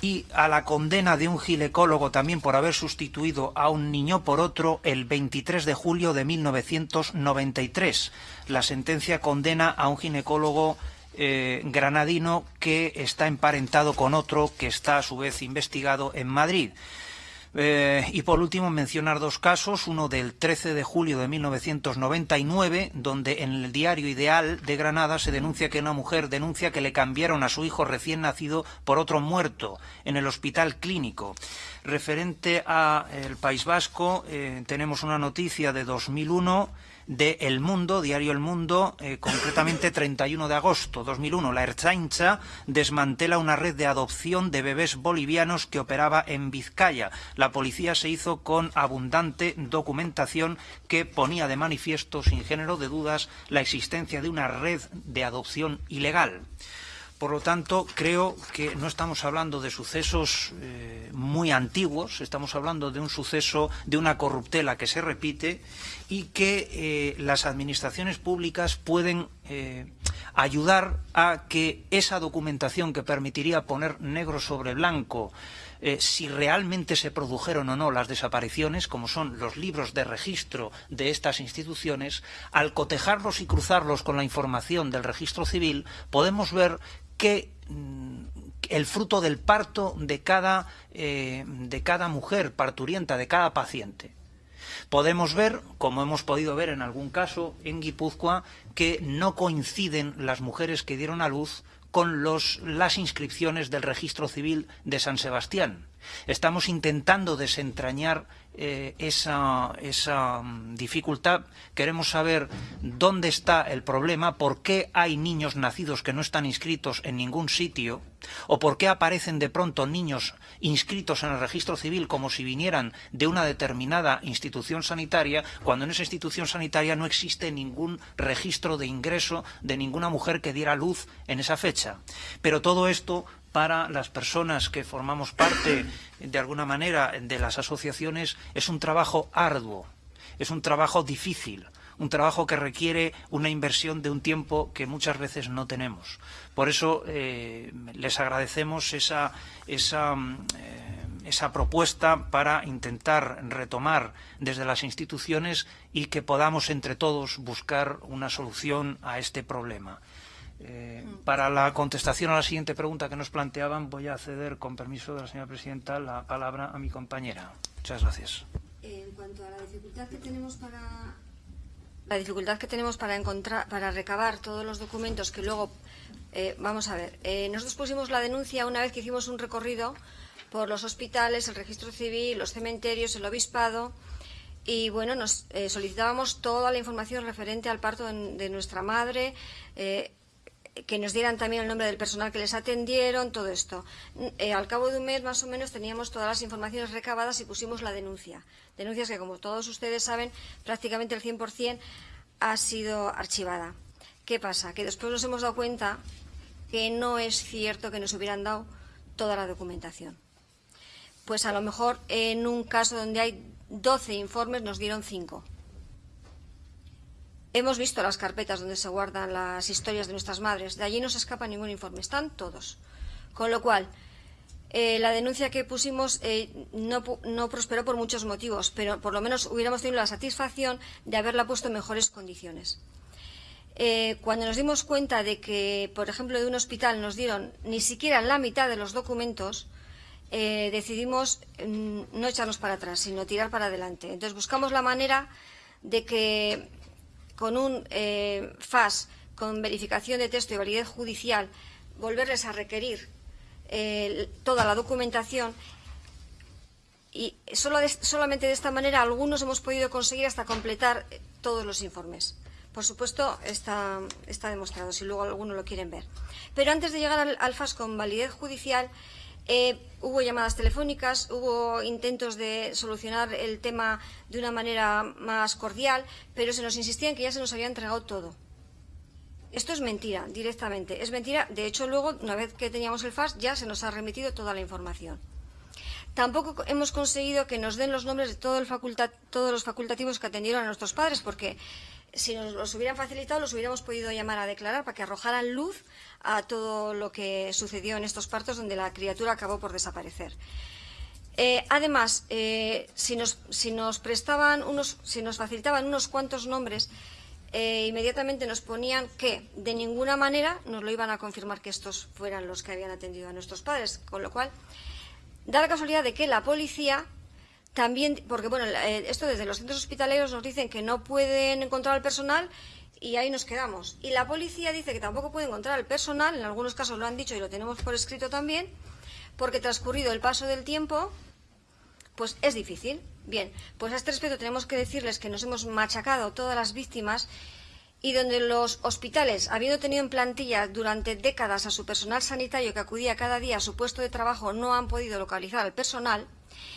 y a la condena de un ginecólogo también por haber sustituido a un niño por otro el 23 de julio de 1993. La sentencia condena a un ginecólogo eh, granadino que está emparentado con otro que está a su vez investigado en Madrid. Eh, y por último, mencionar dos casos, uno del 13 de julio de 1999, donde en el diario Ideal de Granada se denuncia que una mujer denuncia que le cambiaron a su hijo recién nacido por otro muerto en el hospital clínico. Referente al País Vasco, eh, tenemos una noticia de 2001 de El Mundo, diario El Mundo, eh, concretamente 31 de agosto 2001. La Erchaincha desmantela una red de adopción de bebés bolivianos que operaba en Vizcaya. La policía se hizo con abundante documentación que ponía de manifiesto, sin género de dudas, la existencia de una red de adopción ilegal. Por lo tanto, creo que no estamos hablando de sucesos eh, muy antiguos, estamos hablando de un suceso, de una corruptela que se repite y que eh, las administraciones públicas pueden eh, ayudar a que esa documentación que permitiría poner negro sobre blanco si realmente se produjeron o no las desapariciones, como son los libros de registro de estas instituciones, al cotejarlos y cruzarlos con la información del registro civil, podemos ver que mm, el fruto del parto de cada, eh, de cada mujer parturienta, de cada paciente. Podemos ver, como hemos podido ver en algún caso en Guipúzcoa, que no coinciden las mujeres que dieron a luz con las inscripciones del registro civil de San Sebastián. Estamos intentando desentrañar eh, esa, esa, mm, dificultad, queremos saber dónde está el problema, por qué hay niños nacidos que no están inscritos en ningún sitio, o por qué aparecen de pronto niños inscritos en el registro civil como si vinieran de una determinada institución sanitaria, cuando en esa institución sanitaria no existe ningún registro de ingreso de ninguna mujer que diera luz en esa fecha. Pero todo esto para las personas que formamos parte, de alguna manera, de las asociaciones, es un trabajo arduo, es un trabajo difícil, un trabajo que requiere una inversión de un tiempo que muchas veces no tenemos. Por eso eh, les agradecemos esa, eh, esa propuesta para intentar retomar desde las instituciones y que podamos entre todos buscar una solución a este problema. Eh, para la contestación a la siguiente pregunta que nos planteaban, voy a ceder, con permiso de la señora presidenta, la palabra a mi compañera. Muchas gracias. En cuanto a la dificultad que tenemos para la dificultad que tenemos para encontrar, para recabar todos los documentos que luego eh, vamos a ver. Eh, nosotros pusimos la denuncia una vez que hicimos un recorrido por los hospitales, el registro civil, los cementerios, el obispado y bueno, nos solicitábamos toda la información referente al parto de, nuestra madre, que nos dieran también el nombre del personal que les atendieron, todo esto. Eh, al cabo de un mes, más o menos, teníamos todas las informaciones recabadas y pusimos la denuncia. Denuncias que, como todos ustedes saben, prácticamente el 100% ha sido archivada. ¿Qué pasa? Que después nos hemos dado cuenta que no es cierto que nos hubieran dado toda la documentación. Pues a lo mejor en un caso donde hay 12 informes nos dieron 5. Hemos visto las carpetas donde se guardan las historias de nuestras madres. De allí no se escapa ningún informe. Están todos. Con lo cual, eh, la denuncia que pusimos eh, no, prosperó por muchos motivos, pero por lo menos hubiéramos tenido la satisfacción de haberla puesto en mejores condiciones. Eh, cuando nos dimos cuenta de que, por ejemplo, de un hospital nos dieron ni siquiera la mitad de los documentos, decidimos mm, no echarnos para atrás, sino tirar para adelante. Entonces buscamos la manera de que con un eh, FAS con verificación de texto y validez judicial, volverles a requerir eh, toda la documentación y solamente de esta manera algunos hemos podido conseguir hasta completar eh, todos los informes. por supuesto, está, está demostrado, si luego alguno lo quieren ver. Pero antes de llegar al, FAS con validez judicial, eh, hubo llamadas telefónicas, hubo intentos de solucionar el tema de una manera más cordial, pero se nos insistía en que ya se nos había entregado todo. Esto es mentira, directamente. Es mentira. De hecho, luego, una vez que teníamos el FAS, ya se nos ha remitido toda la información. Tampoco hemos conseguido que nos den los nombres de todos los facultativos que atendieron a nuestros padres, porque si nos los hubieran facilitado, los hubiéramos podido llamar a declarar para que arrojaran luz a todo lo que sucedió en estos partos donde la criatura acabó por desaparecer. Eh, además, eh, si, nos, si, nos, prestaban unos, si nos facilitaban unos cuantos nombres, eh, inmediatamente nos ponían que de ninguna manera nos lo iban a confirmar que estos fueran los que habían atendido a nuestros padres, con lo cual da la casualidad de que la policía también, porque bueno, esto desde los centros hospitaleros nos dicen que no pueden encontrar al personal y ahí nos quedamos. Y la policía dice que tampoco puede encontrar al personal, en algunos casos lo han dicho y lo tenemos por escrito también, porque transcurrido el paso del tiempo, pues es difícil. Bien, pues a este respecto tenemos que decirles que nos hemos machacado todas las víctimas y donde los hospitales, habiendo tenido en plantilla durante décadas a su personal sanitario que acudía cada día a su puesto de trabajo, no han podido localizar al personal,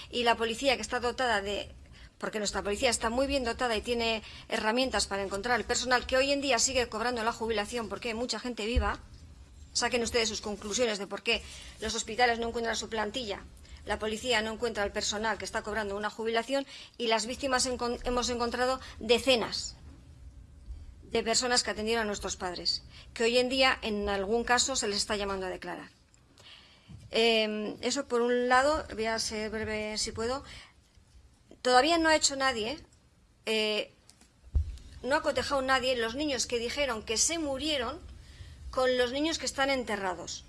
y la policía que está dotada de porque nuestra policía está muy bien dotada y tiene herramientas para encontrar el personal que hoy en día sigue cobrando la jubilación porque hay mucha gente viva, saquen ustedes sus conclusiones de por qué los hospitales no encuentran su plantilla, la policía no encuentra el personal que está cobrando una jubilación y las víctimas hemos encontrado decenas de personas que atendieron a nuestros padres, que hoy en día en algún caso se les está llamando a declarar. Em, eso por un lado, voy a ser breve si puedo. Todavía no ha hecho nadie, eh, no ha cotejado nadie los niños que dijeron que se murieron con los niños que están enterrados.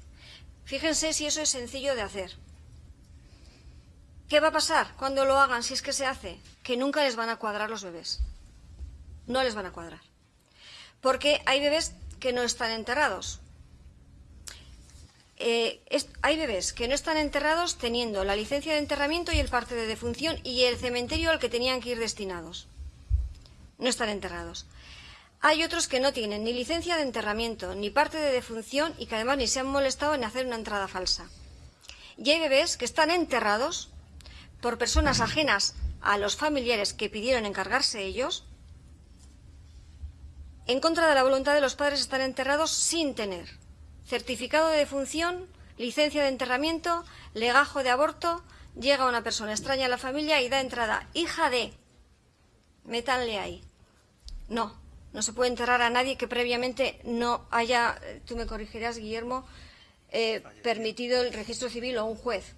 Fíjense si eso es sencillo de hacer. ¿Qué va a pasar cuando lo hagan si es que se hace? Que nunca les van a cuadrar los bebés. No les van a cuadrar. Porque hay bebés que no están enterrados. Eh, hay bebés que no están enterrados teniendo la licencia de enterramiento y el parte de defunción y el cementerio al que tenían que ir destinados. No están enterrados. Hay otros que no tienen ni licencia de enterramiento ni parte de defunción y que además ni se han molestado en hacer una entrada falsa. Y hay bebés que están enterrados por personas ajenas a los familiares que pidieron encargarse ellos. En contra de la voluntad de los padres están enterrados sin tener certificado de defunción, licencia de enterramiento, legajo de aborto, llega una persona extraña a la familia y da entrada, hija de, métanle ahí. No, no se puede enterrar a nadie que previamente no haya, tú me corregirás, Guillermo, eh, permitido el registro civil o un juez.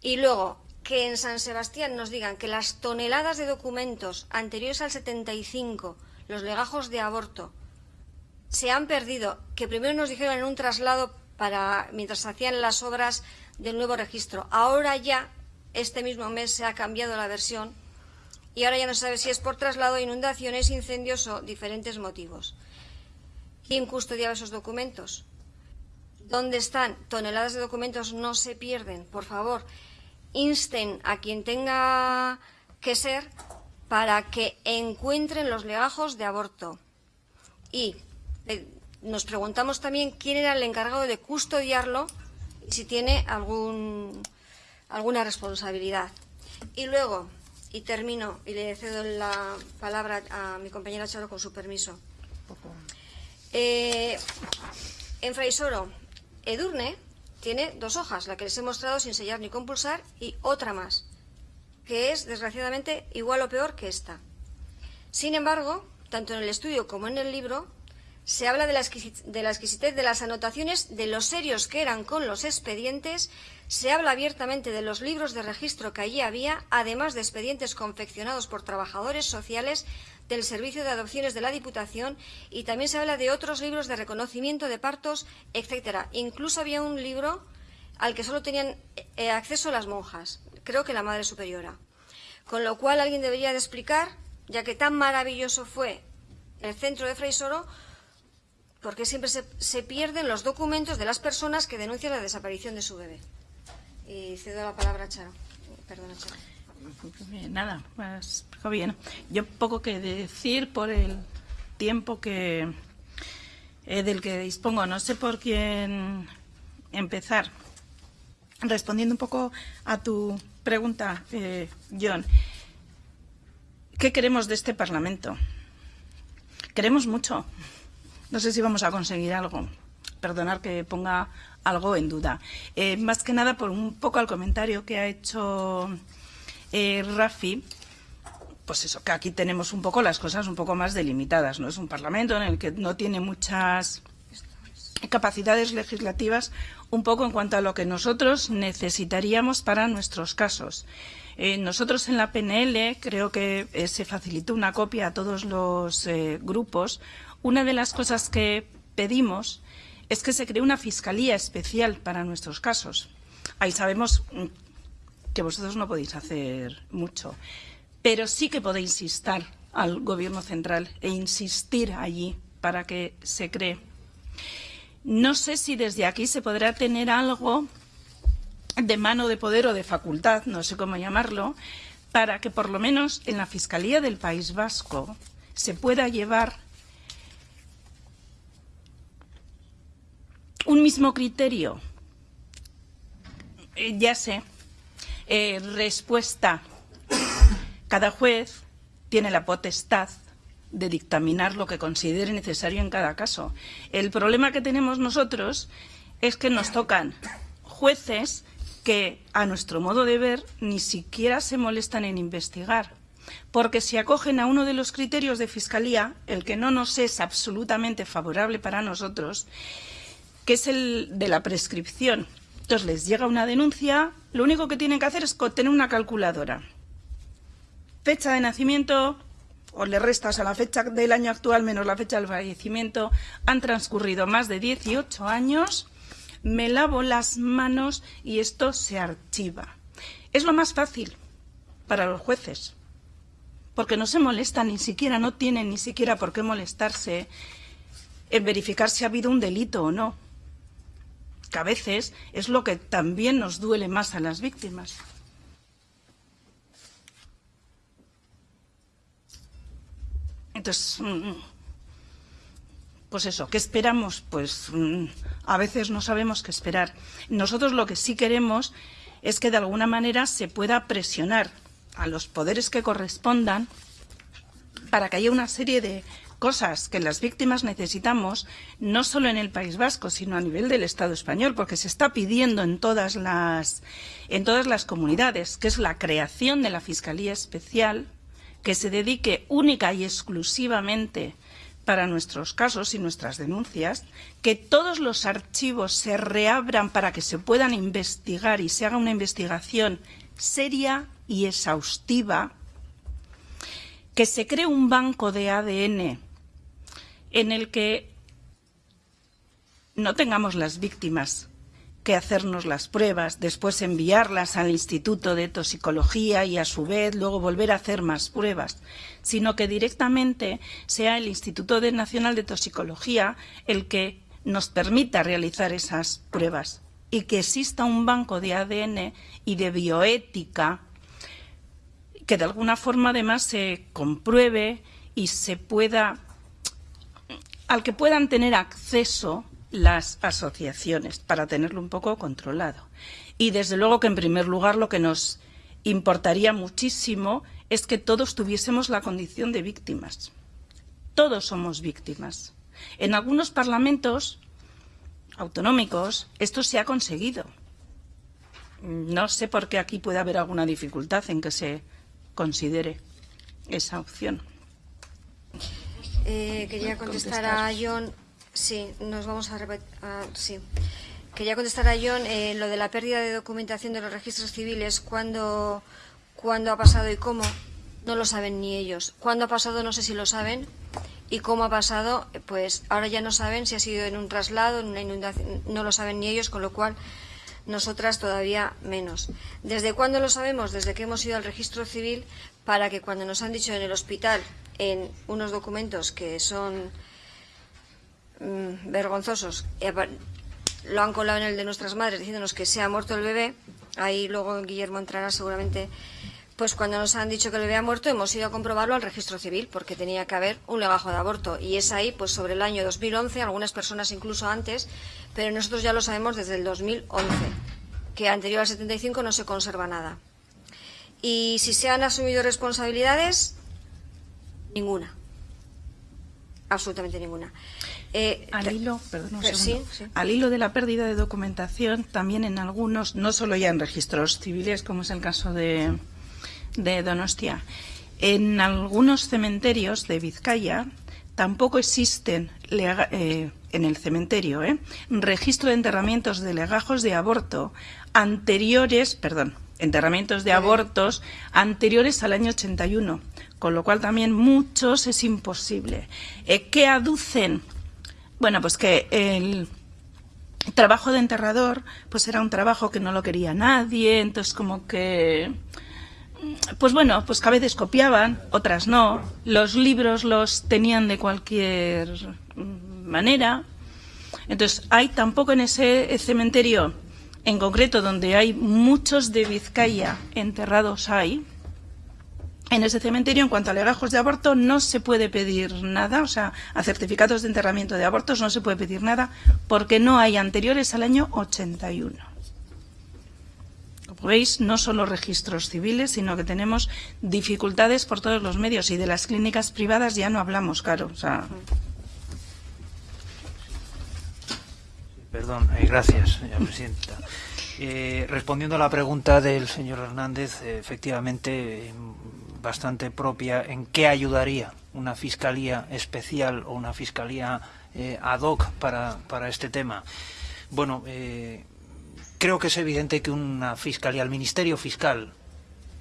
Y luego, que en San Sebastián nos digan que las toneladas de documentos anteriores al 75, los legajos de aborto, se han perdido, que primero nos dijeron en un traslado para mientras hacían las obras del nuevo registro. Ahora ya, este mismo mes, se ha cambiado la versión y ahora ya no se sabe si es por traslado, inundaciones, incendios o diferentes motivos. ¿Quién custodiaba esos documentos? ¿Dónde están? Toneladas de documentos no se pierden. Por favor, insten a quien tenga que ser para que encuentren los legajos de aborto. Y nos preguntamos también quién era el encargado de custodiarlo y si tiene algún, alguna responsabilidad. Y luego, y termino, y le cedo la palabra a mi compañera Charo con su permiso. Eh, en Fraisoro, Edurne tiene dos hojas, la que les he mostrado sin sellar ni compulsar, y otra más, que es, desgraciadamente, igual o peor que esta. Sin embargo, tanto en el estudio como en el libro, se habla de la, exquisitez de las anotaciones, de los serios que eran con los expedientes, se habla abiertamente de los libros de registro que allí había, además de expedientes confeccionados por trabajadores sociales del Servicio de Adopciones de la Diputación y también se habla de otros libros de reconocimiento de partos, etcétera. Incluso había un libro al que solo tenían eh, acceso las monjas, creo que la Madre Superiora. Con lo cual alguien debería de explicar, ya que tan maravilloso fue el centro de Freisoro, porque siempre se, pierden los documentos de las personas que denuncian la desaparición de su bebé. Y cedo la palabra a Charo. Perdona, Charo. Nada, pues bien. Yo poco que decir por el tiempo que eh, del que dispongo. No sé por quién empezar. Respondiendo un poco a tu pregunta, eh, John. ¿Qué queremos de este Parlamento? Queremos mucho. No sé si vamos a conseguir algo. Perdonar que ponga algo en duda. Eh, más que nada por un poco al comentario que ha hecho eh, Rafi, pues eso, que aquí tenemos un poco las cosas un poco más delimitadas, ¿no? Es un parlamento en el que no tiene muchas capacidades legislativas un poco en cuanto a lo que nosotros necesitaríamos para nuestros casos. Eh, nosotros en la PNL creo que se facilitó una copia a todos los grupos. Una de las cosas que pedimos es que se cree una fiscalía especial para nuestros casos. Ahí sabemos mm, que vosotros no podéis hacer mucho, pero sí que podéis instar al Gobierno central e insistir allí para que se cree. No sé si desde aquí se podrá tener algo de mano de poder o de facultad, no sé cómo llamarlo, para que por lo menos en la Fiscalía del País Vasco se pueda llevar un mismo criterio. Eh, ya sé, eh, respuesta. Cada juez tiene la potestad de dictaminar lo que considere necesario en cada caso. El problema que tenemos nosotros es que nos tocan jueces que, a nuestro modo de ver, ni siquiera se molestan en investigar. Porque si acogen a uno de los criterios de fiscalía, el que no nos es absolutamente favorable para nosotros, que es el de la prescripción. Entonces les llega una denuncia, lo único que tienen que hacer es tener una calculadora. Fecha de nacimiento, o le restas a la fecha del año actual menos la fecha del fallecimiento, han transcurrido más de 18 años, me lavo las manos y esto se archiva. Es lo más fácil para los jueces, porque no se molestan ni siquiera, no tienen ni siquiera por qué molestarse en verificar si ha habido un delito o no que a veces es lo que también nos duele más a las víctimas. Entonces, mm, pues eso, ¿qué esperamos? Pues mm, a veces no sabemos qué esperar. Nosotros lo que sí queremos es que de alguna manera se pueda presionar a los poderes que correspondan para que haya una serie de cosas que las víctimas necesitamos, no solo en el País Vasco, sino a nivel del Estado español, porque se está pidiendo en todas las, en todas las comunidades, que es la creación de la Fiscalía Especial, que se dedique única y exclusivamente para nuestros casos y nuestras denuncias, que todos los archivos se reabran para que se puedan investigar y se haga una investigación seria y exhaustiva, que se cree un banco de ADN en el que no tengamos las víctimas que hacernos las pruebas, después enviarlas al Instituto de Toxicología y a su vez luego volver a hacer más pruebas, sino que directamente sea el Instituto Nacional de Toxicología el que nos permita realizar esas pruebas y que exista un banco de ADN y de bioética que de alguna forma además se compruebe y se pueda al que puedan tener acceso las asociaciones para tenerlo un poco controlado. Y desde luego que en primer lugar lo que nos importaría muchísimo es que todos tuviésemos la condición de víctimas. Todos somos víctimas. En algunos parlamentos autonómicos esto se ha conseguido. No sé por qué aquí puede haber alguna dificultad en que se considere esa opción. Eh, quería contestar, a John. Sí, nos vamos a, sí. Quería contestar a John eh, lo de la pérdida de documentación de los registros civiles. ¿Cuándo, ¿Cuándo ha pasado y cómo? No lo saben ni ellos. ¿Cuándo ha pasado? No sé si lo saben. ¿Y cómo ha pasado? Pues ahora ya no saben si ha sido en un traslado, en una inundación. No lo saben ni ellos, con lo cual nosotras todavía menos. ¿Desde cuándo lo sabemos? Desde que hemos ido al registro civil para que cuando nos han dicho en el hospital en unos documentos que son mm, vergonzosos, lo han colado en el de nuestras madres diciéndonos que se ha muerto el bebé, ahí luego Guillermo entrará seguramente, Pues cuando nos han dicho que le había muerto, hemos ido a comprobarlo al registro civil, porque tenía que haber un legajo de aborto. Y es ahí, pues sobre el año 2011, algunas personas incluso antes, pero nosotros ya lo sabemos desde el 2011, que anterior al 75 no se conserva nada. Y si se han asumido responsabilidades, ninguna. Absolutamente ninguna. Eh, al hilo, al hilo de la pérdida de documentación, también en algunos, no solo ya en registros civiles, como es el caso de, de Donostia, en algunos cementerios de Vizcaya tampoco existen eh, en el cementerio ¿eh? registro de enterramientos de legajos de aborto anteriores, perdón, enterramientos de abortos anteriores al año 81, con lo cual también muchos es imposible. Eh, ¿Qué aducen? Bueno, pues que el trabajo de enterrador pues era un trabajo que no lo quería nadie, entonces como que pues bueno, pues que a veces copiaban, otras no. Los libros los tenían de cualquier manera. Entonces, hay tampoco en ese cementerio en concreto donde hay muchos de Vizcaya enterrados hay, en ese cementerio, en cuanto a legajos de aborto, no se puede pedir nada, o sea, a certificados de enterramiento de abortos no se puede pedir nada, porque no hay anteriores al año 81. Como veis, no solo registros civiles, sino que tenemos dificultades por todos los medios, y de las clínicas privadas ya no hablamos, claro. O sea, Perdón, eh, gracias, señora presidenta. (laughs) Eh, respondiendo a la pregunta del señor Hernández, eh, efectivamente, bastante propia, ¿en qué ayudaría una fiscalía especial o una fiscalía ad hoc para, para, este tema? Bueno, creo que es evidente que una fiscalía, el Ministerio Fiscal,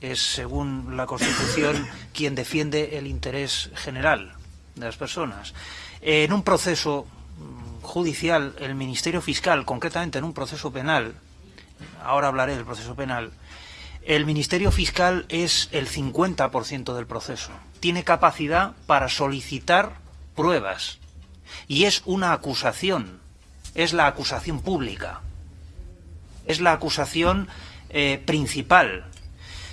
es, según la Constitución, (coughs) quien defiende el interés general de las personas. En un proceso judicial, el Ministerio Fiscal, concretamente en un proceso penal, ahora hablaré del proceso penal, el Ministerio Fiscal es el 50% del proceso. Tiene capacidad para solicitar pruebas. Y es una acusación. Es la acusación pública. Es la acusación eh, principal.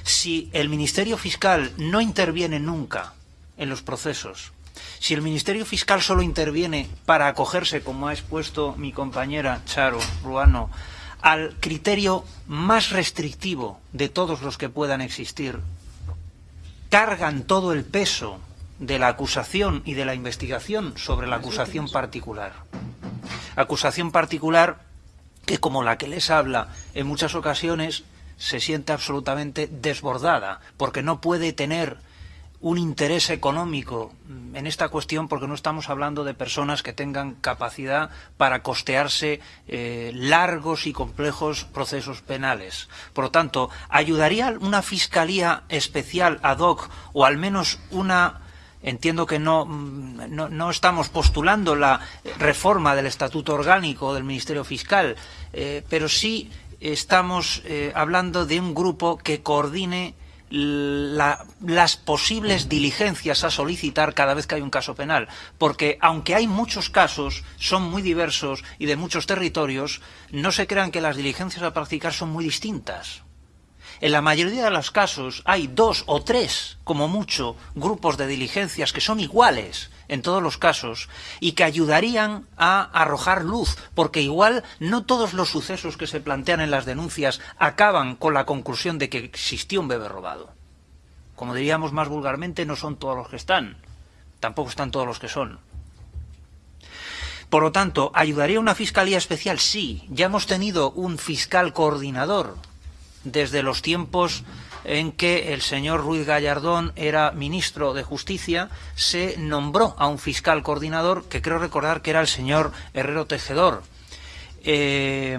Si el Ministerio Fiscal no interviene nunca en los procesos, si el Ministerio Fiscal solo interviene para acogerse, como ha expuesto mi compañera Charo Ruano, al criterio más restrictivo de todos los que puedan existir, cargan todo el peso de la acusación y de la investigación sobre la acusación particular. Acusación particular que, como la que les habla, en muchas ocasiones se siente absolutamente desbordada, porque no puede tener un interés económico en esta cuestión porque no estamos hablando de personas que tengan capacidad para costearse eh, largos y complejos procesos penales. Por lo tanto, ¿ayudaría una fiscalía especial ad hoc o al menos una Entiendo que no, no, estamos postulando la reforma del Estatuto Orgánico del Ministerio Fiscal, eh, pero sí estamos eh, hablando de un grupo que coordine las posibles diligencias a solicitar cada vez que hay un caso penal, porque aunque hay muchos casos, son muy diversos y de muchos territorios, no se crean que las diligencias a practicar son muy distintas. En la mayoría de los casos hay dos o tres, como mucho, grupos de diligencias que son iguales en todos los casos y que ayudarían a arrojar luz, porque igual no todos los sucesos que se plantean en las denuncias acaban con la conclusión de que existió un bebé robado. Como diríamos más vulgarmente, no son todos los que están, tampoco están todos los que son. Por lo tanto, ¿ayudaría una fiscalía especial? Sí, ya hemos tenido un fiscal coordinador desde los tiempos en que el señor Ruiz Gallardón era ministro de Justicia, se nombró a un fiscal coordinador, que creo recordar que era el señor Herrero Tejedor. Eh,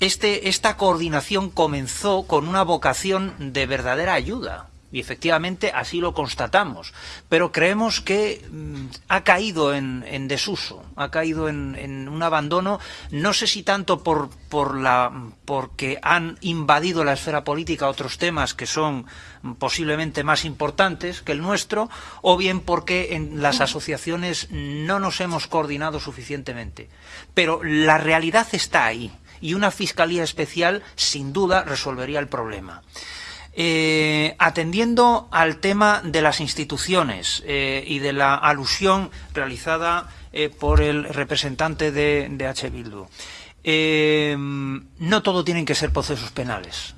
este, esta coordinación comenzó con una vocación de verdadera ayuda y efectivamente así lo constatamos, pero creemos que mm, ha caído en, desuso, ha caído en, un abandono, no sé si tanto por, la, porque han invadido la esfera política otros temas que son posiblemente más importantes que el nuestro, o bien porque en las asociaciones no nos hemos coordinado suficientemente. Pero la realidad está ahí, y una fiscalía especial sin duda resolvería el problema. Eh, atendiendo al tema de las instituciones eh, y de la alusión realizada eh, por el representante de, de H. Bildu, no todo tienen que ser procesos penales.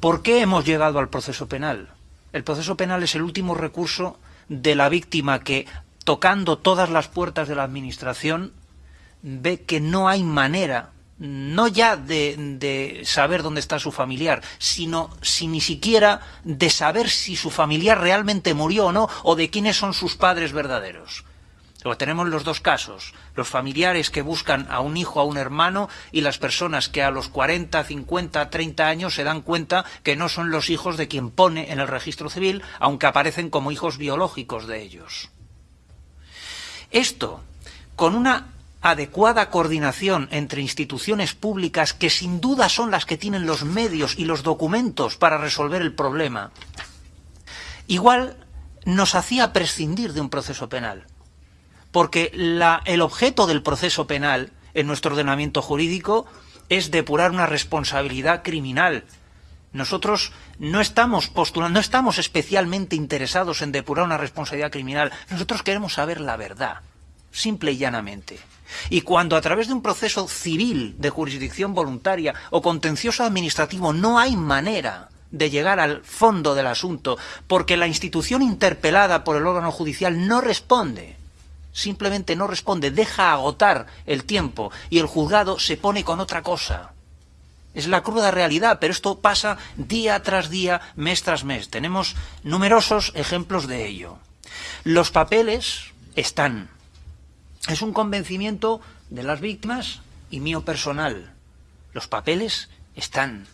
¿Por qué hemos llegado al proceso penal? El proceso penal es el último recurso de la víctima que, tocando todas las puertas de la Administración, ve que no hay manera no ya de, saber dónde está su familiar, sino si ni siquiera de saber si su familiar realmente murió o no, o de quiénes son sus padres verdaderos. O tenemos los dos casos, los familiares que buscan a un hijo, a un hermano, y las personas que a los 40, 50, 30 años se dan cuenta que no son los hijos de quien pone en el registro civil, aunque aparecen como hijos biológicos de ellos. Esto, con una adecuada coordinación entre instituciones públicas que sin duda son las que tienen los medios y los documentos para resolver el problema, igual nos hacía prescindir de un proceso penal. Porque el objeto del proceso penal en nuestro ordenamiento jurídico es depurar una responsabilidad criminal. Nosotros no estamos postulando, no estamos especialmente interesados en depurar una responsabilidad criminal. Nosotros queremos saber la verdad, simple y llanamente. Y cuando a través de un proceso civil de jurisdicción voluntaria o contencioso administrativo no hay manera de llegar al fondo del asunto porque la institución interpelada por el órgano judicial no responde, simplemente no responde, deja agotar el tiempo y el juzgado se pone con otra cosa. Es la cruda realidad, pero esto pasa día tras día, mes tras mes. Tenemos numerosos ejemplos de ello. Los papeles están, es un convencimiento de las víctimas y mío personal. Los papeles están.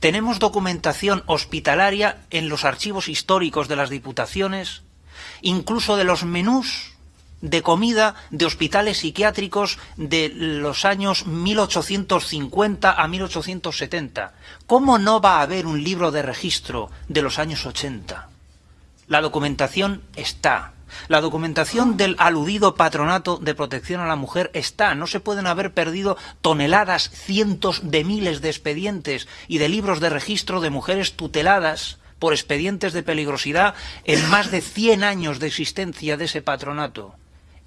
Tenemos documentación hospitalaria en los archivos históricos de las diputaciones, incluso de los menús de comida de hospitales psiquiátricos de los años 1850 a 1870. ¿Cómo no va a haber un libro de registro de los años 80? La documentación está. La documentación del aludido patronato de protección a la mujer está. No se pueden haber perdido toneladas, cientos de miles de expedientes y de libros de registro de mujeres tuteladas por expedientes de peligrosidad en más de 100 años de existencia de ese patronato.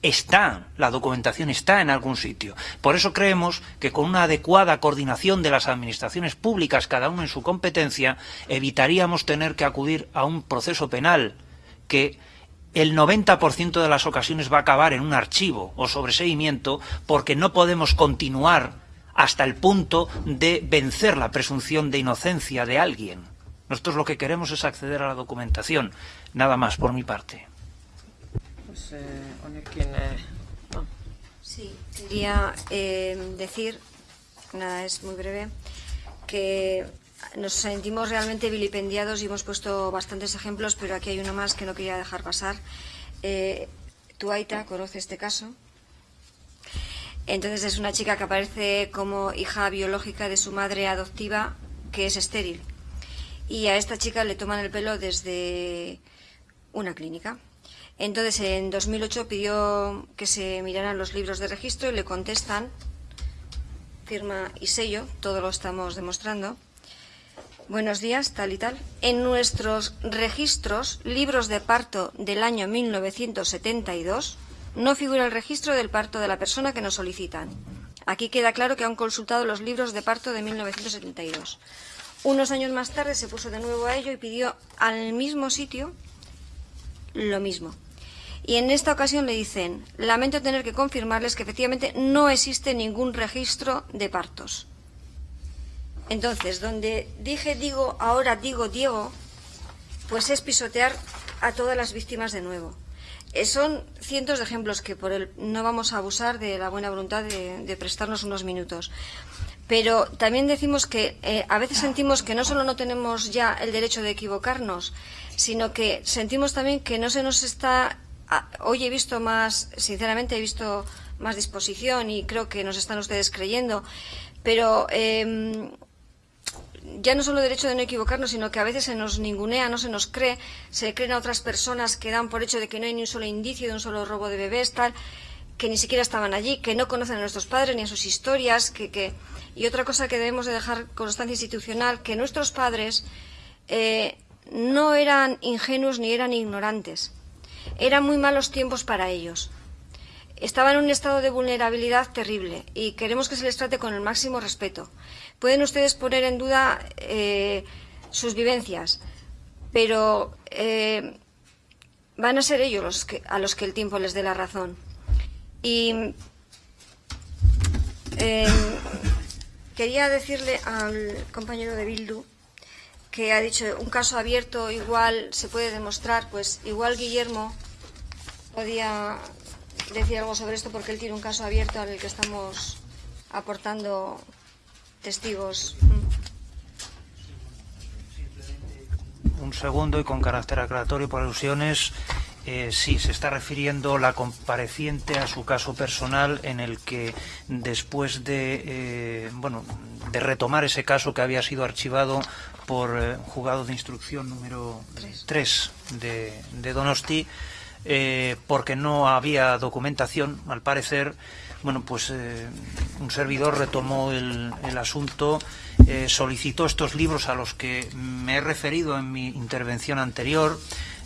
Está, la documentación está en algún sitio. Por eso creemos que con una adecuada coordinación de las administraciones públicas, cada uno en su competencia, evitaríamos tener que acudir a un proceso penal que el 90% de las ocasiones va a acabar en un archivo o sobreseguimiento porque no podemos continuar hasta el punto de vencer la presunción de inocencia de alguien. Nosotros lo que queremos es acceder a la documentación. Nada más por mi parte. Pues, eh, eh, sí, quería eh, decir, nada, es muy breve, que nos sentimos realmente vilipendiados y hemos puesto bastantes ejemplos, pero aquí hay uno más que no quería dejar pasar. Eh, Tuaita conoce este caso. Entonces es una chica que aparece como hija biológica de su madre adoptiva, que es estéril. Y a esta chica le toman el pelo desde una clínica. Entonces en 2008 pidió que se miraran los libros de registro y le contestan, firma y sello, todo lo estamos demostrando, Buenos días, tal y tal. En nuestros registros, libros de parto del año 1972, no figura el registro del parto de la persona que nos solicitan. Aquí queda claro que han consultado los libros de parto de 1972. Unos años más tarde se puso de nuevo a ello y pidió al mismo sitio lo mismo. Y en esta ocasión le dicen, lamento tener que confirmarles que efectivamente no existe ningún registro de partos. Entonces, donde dije digo, ahora digo Diego, pues es pisotear a todas las víctimas de nuevo. Eh, son cientos de ejemplos que por el, no vamos a abusar de la buena voluntad de, prestarnos unos minutos. Pero también decimos que eh, a veces sentimos que no solo no tenemos ya el derecho de equivocarnos, sino que sentimos también que no se nos está. hoy he visto más, sinceramente he visto más disposición y creo que nos están ustedes creyendo, pero em, ya no solo derecho de no equivocarnos, sino que a veces se nos ningunea, no se nos cree, se creen a otras personas que dan por hecho de que no hay ni un solo indicio de un solo robo de bebés, tal, que ni siquiera estaban allí, que no conocen a nuestros padres ni a sus historias, que, que... y otra cosa que debemos de dejar constancia institucional, que nuestros padres eh, no eran ingenuos ni eran ignorantes. Eran muy malos tiempos para ellos. Estaban en un estado de vulnerabilidad terrible y queremos que se les trate con el máximo respeto. Pueden ustedes poner en duda eh, sus vivencias, pero eh, van a ser ellos a los que el tiempo les dé la razón. Y eh, quería decirle al compañero de Bildu que ha dicho un caso abierto igual se puede demostrar, pues igual Guillermo podía decir algo sobre esto porque él tiene un caso abierto al que estamos aportando testigos. Un segundo y con carácter aclaratorio por alusiones. Eh, sí, se está refiriendo la compareciente a su caso personal en el que después de, eh, bueno, de retomar ese caso que había sido archivado por eh, juzgado de instrucción número 3 de, de Donosti, eh, porque no había documentación, al parecer, bueno, pues eh, un servidor retomó el, asunto, eh, solicitó estos libros a los que me he referido en mi intervención anterior,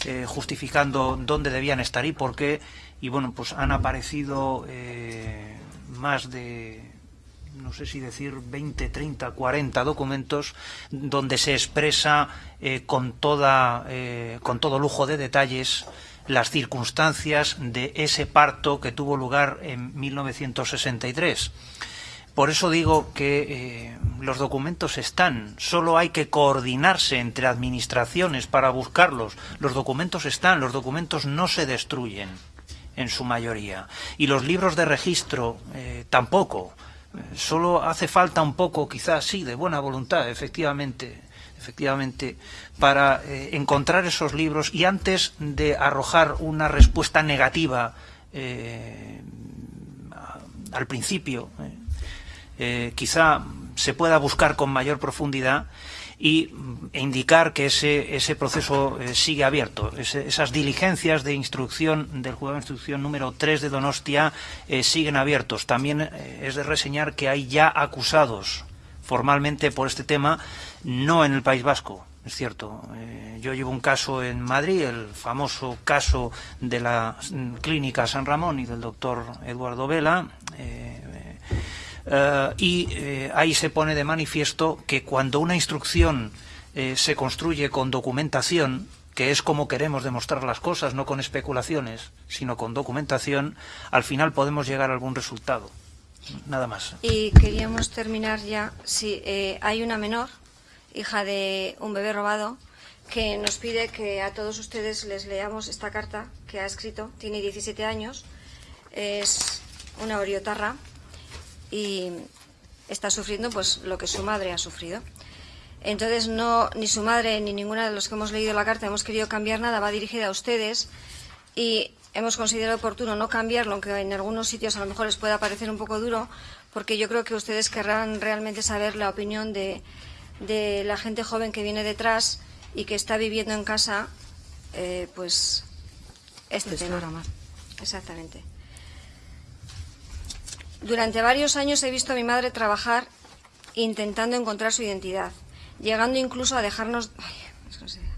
eh, justificando dónde debían estar y por qué, y bueno, pues han aparecido más de no sé si decir 20, 30, 40 documentos donde se expresa con, toda, con todo lujo de detalles las circunstancias de ese parto que tuvo lugar en 1963. Por eso digo que eh, los documentos están, solo hay que coordinarse entre administraciones para buscarlos. Los documentos están, los documentos no se destruyen en su mayoría. Y los libros de registro eh, tampoco. Solo hace falta un poco, quizás sí, de buena voluntad, efectivamente, efectivamente, para eh, encontrar esos libros y antes de arrojar una respuesta negativa eh, al principio, eh, quizá se pueda buscar con mayor profundidad y e indicar que ese, ese proceso sigue abierto. Esas diligencias de instrucción del juzgado de instrucción número 3 de Donostia siguen abiertos. También es de reseñar que hay ya acusados formalmente por este tema, no en el País Vasco, es cierto. Eh, yo llevo un caso en Madrid, el famoso caso de la mm, clínica San Ramón y del doctor Eduardo Vela. Eh, eh, y ahí se pone de manifiesto que cuando una instrucción se construye con documentación, que es como queremos demostrar las cosas, no con especulaciones, sino con documentación, al final podemos llegar a algún resultado. Nada más. Y queríamos terminar ya. Sí, eh, hay una menor, hija de un bebé robado, que nos pide que a todos ustedes les leamos esta carta que ha escrito. Tiene 17 años, es una oriotarra y está sufriendo pues lo que su madre ha sufrido. Entonces no ni su madre ni ninguna de los que hemos leído la carta hemos querido cambiar nada, va dirigida a ustedes y hemos considerado oportuno no cambiarlo, aunque en algunos sitios a lo mejor les pueda parecer un poco duro, porque yo creo que ustedes querrán realmente saber la opinión de, de la gente joven que viene detrás y que está viviendo en casa, eh, pues este tema. Exactamente. Durante varios años he visto a mi madre trabajar intentando encontrar su identidad, llegando incluso a dejarnos... Ay, no sé.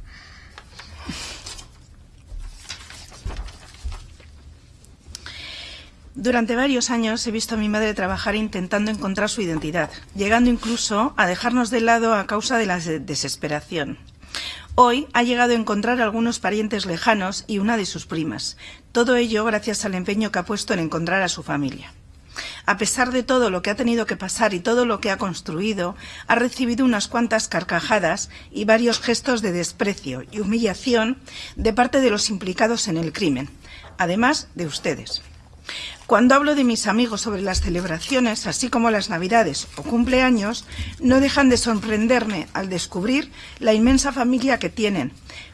Durante varios años he visto a mi madre trabajar intentando encontrar su identidad, llegando incluso a dejarnos de lado a causa de la de- desesperación. Hoy ha llegado a encontrar algunos parientes lejanos y una de sus primas. Todo ello gracias al empeño que ha puesto en encontrar a su familia. A pesar de todo lo que ha tenido que pasar y todo lo que ha construido, ha recibido unas cuantas carcajadas y varios gestos de desprecio y humillación de parte de los implicados en el crimen, además de ustedes. Cuando hablo de mis amigos sobre las celebraciones, así como las navidades o cumpleaños, no dejan de sorprenderme al descubrir la inmensa familia que tienen,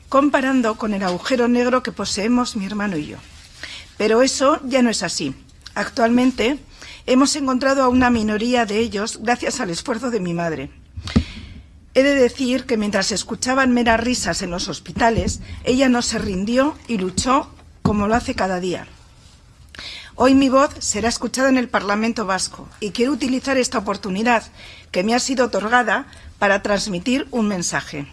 comparando con el agujero negro que poseemos mi hermano y yo. Pero eso ya no es así. Actualmente hemos encontrado a una minoría de ellos gracias al esfuerzo de mi madre. He de decir que mientras escuchaban meras risas en los hospitales, ella no se rindió y luchó como lo hace cada día. Hoy mi voz será escuchada en el Parlamento Vasco y quiero utilizar esta oportunidad que me ha sido otorgada para transmitir un mensaje.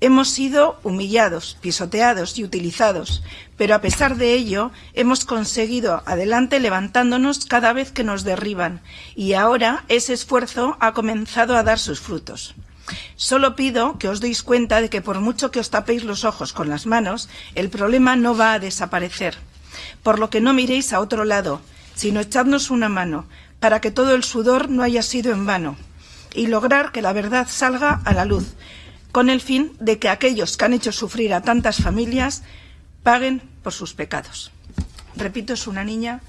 Hemos sido humillados, pisoteados y utilizados, pero a pesar de ello hemos conseguido adelante levantándonos cada vez que nos derriban y ahora ese esfuerzo ha comenzado a dar sus frutos. Solo pido que os deis cuenta de que por mucho que os tapéis los ojos con las manos, el problema no va a desaparecer. Por lo que no miréis a otro lado, sino echadnos una mano, para que todo el sudor no haya sido en vano, y lograr que la verdad salga a la luz, con el fin de que aquellos que han hecho sufrir a tantas familias paguen por sus pecados. Repito, es una niña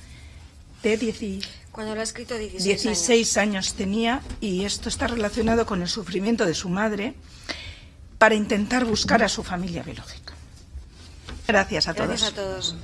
de 16, Cuando lo ha escrito 16, 16 años tenía y esto está relacionado con el sufrimiento de su madre para intentar buscar a su familia biológica. Gracias a Gracias todos. a todos.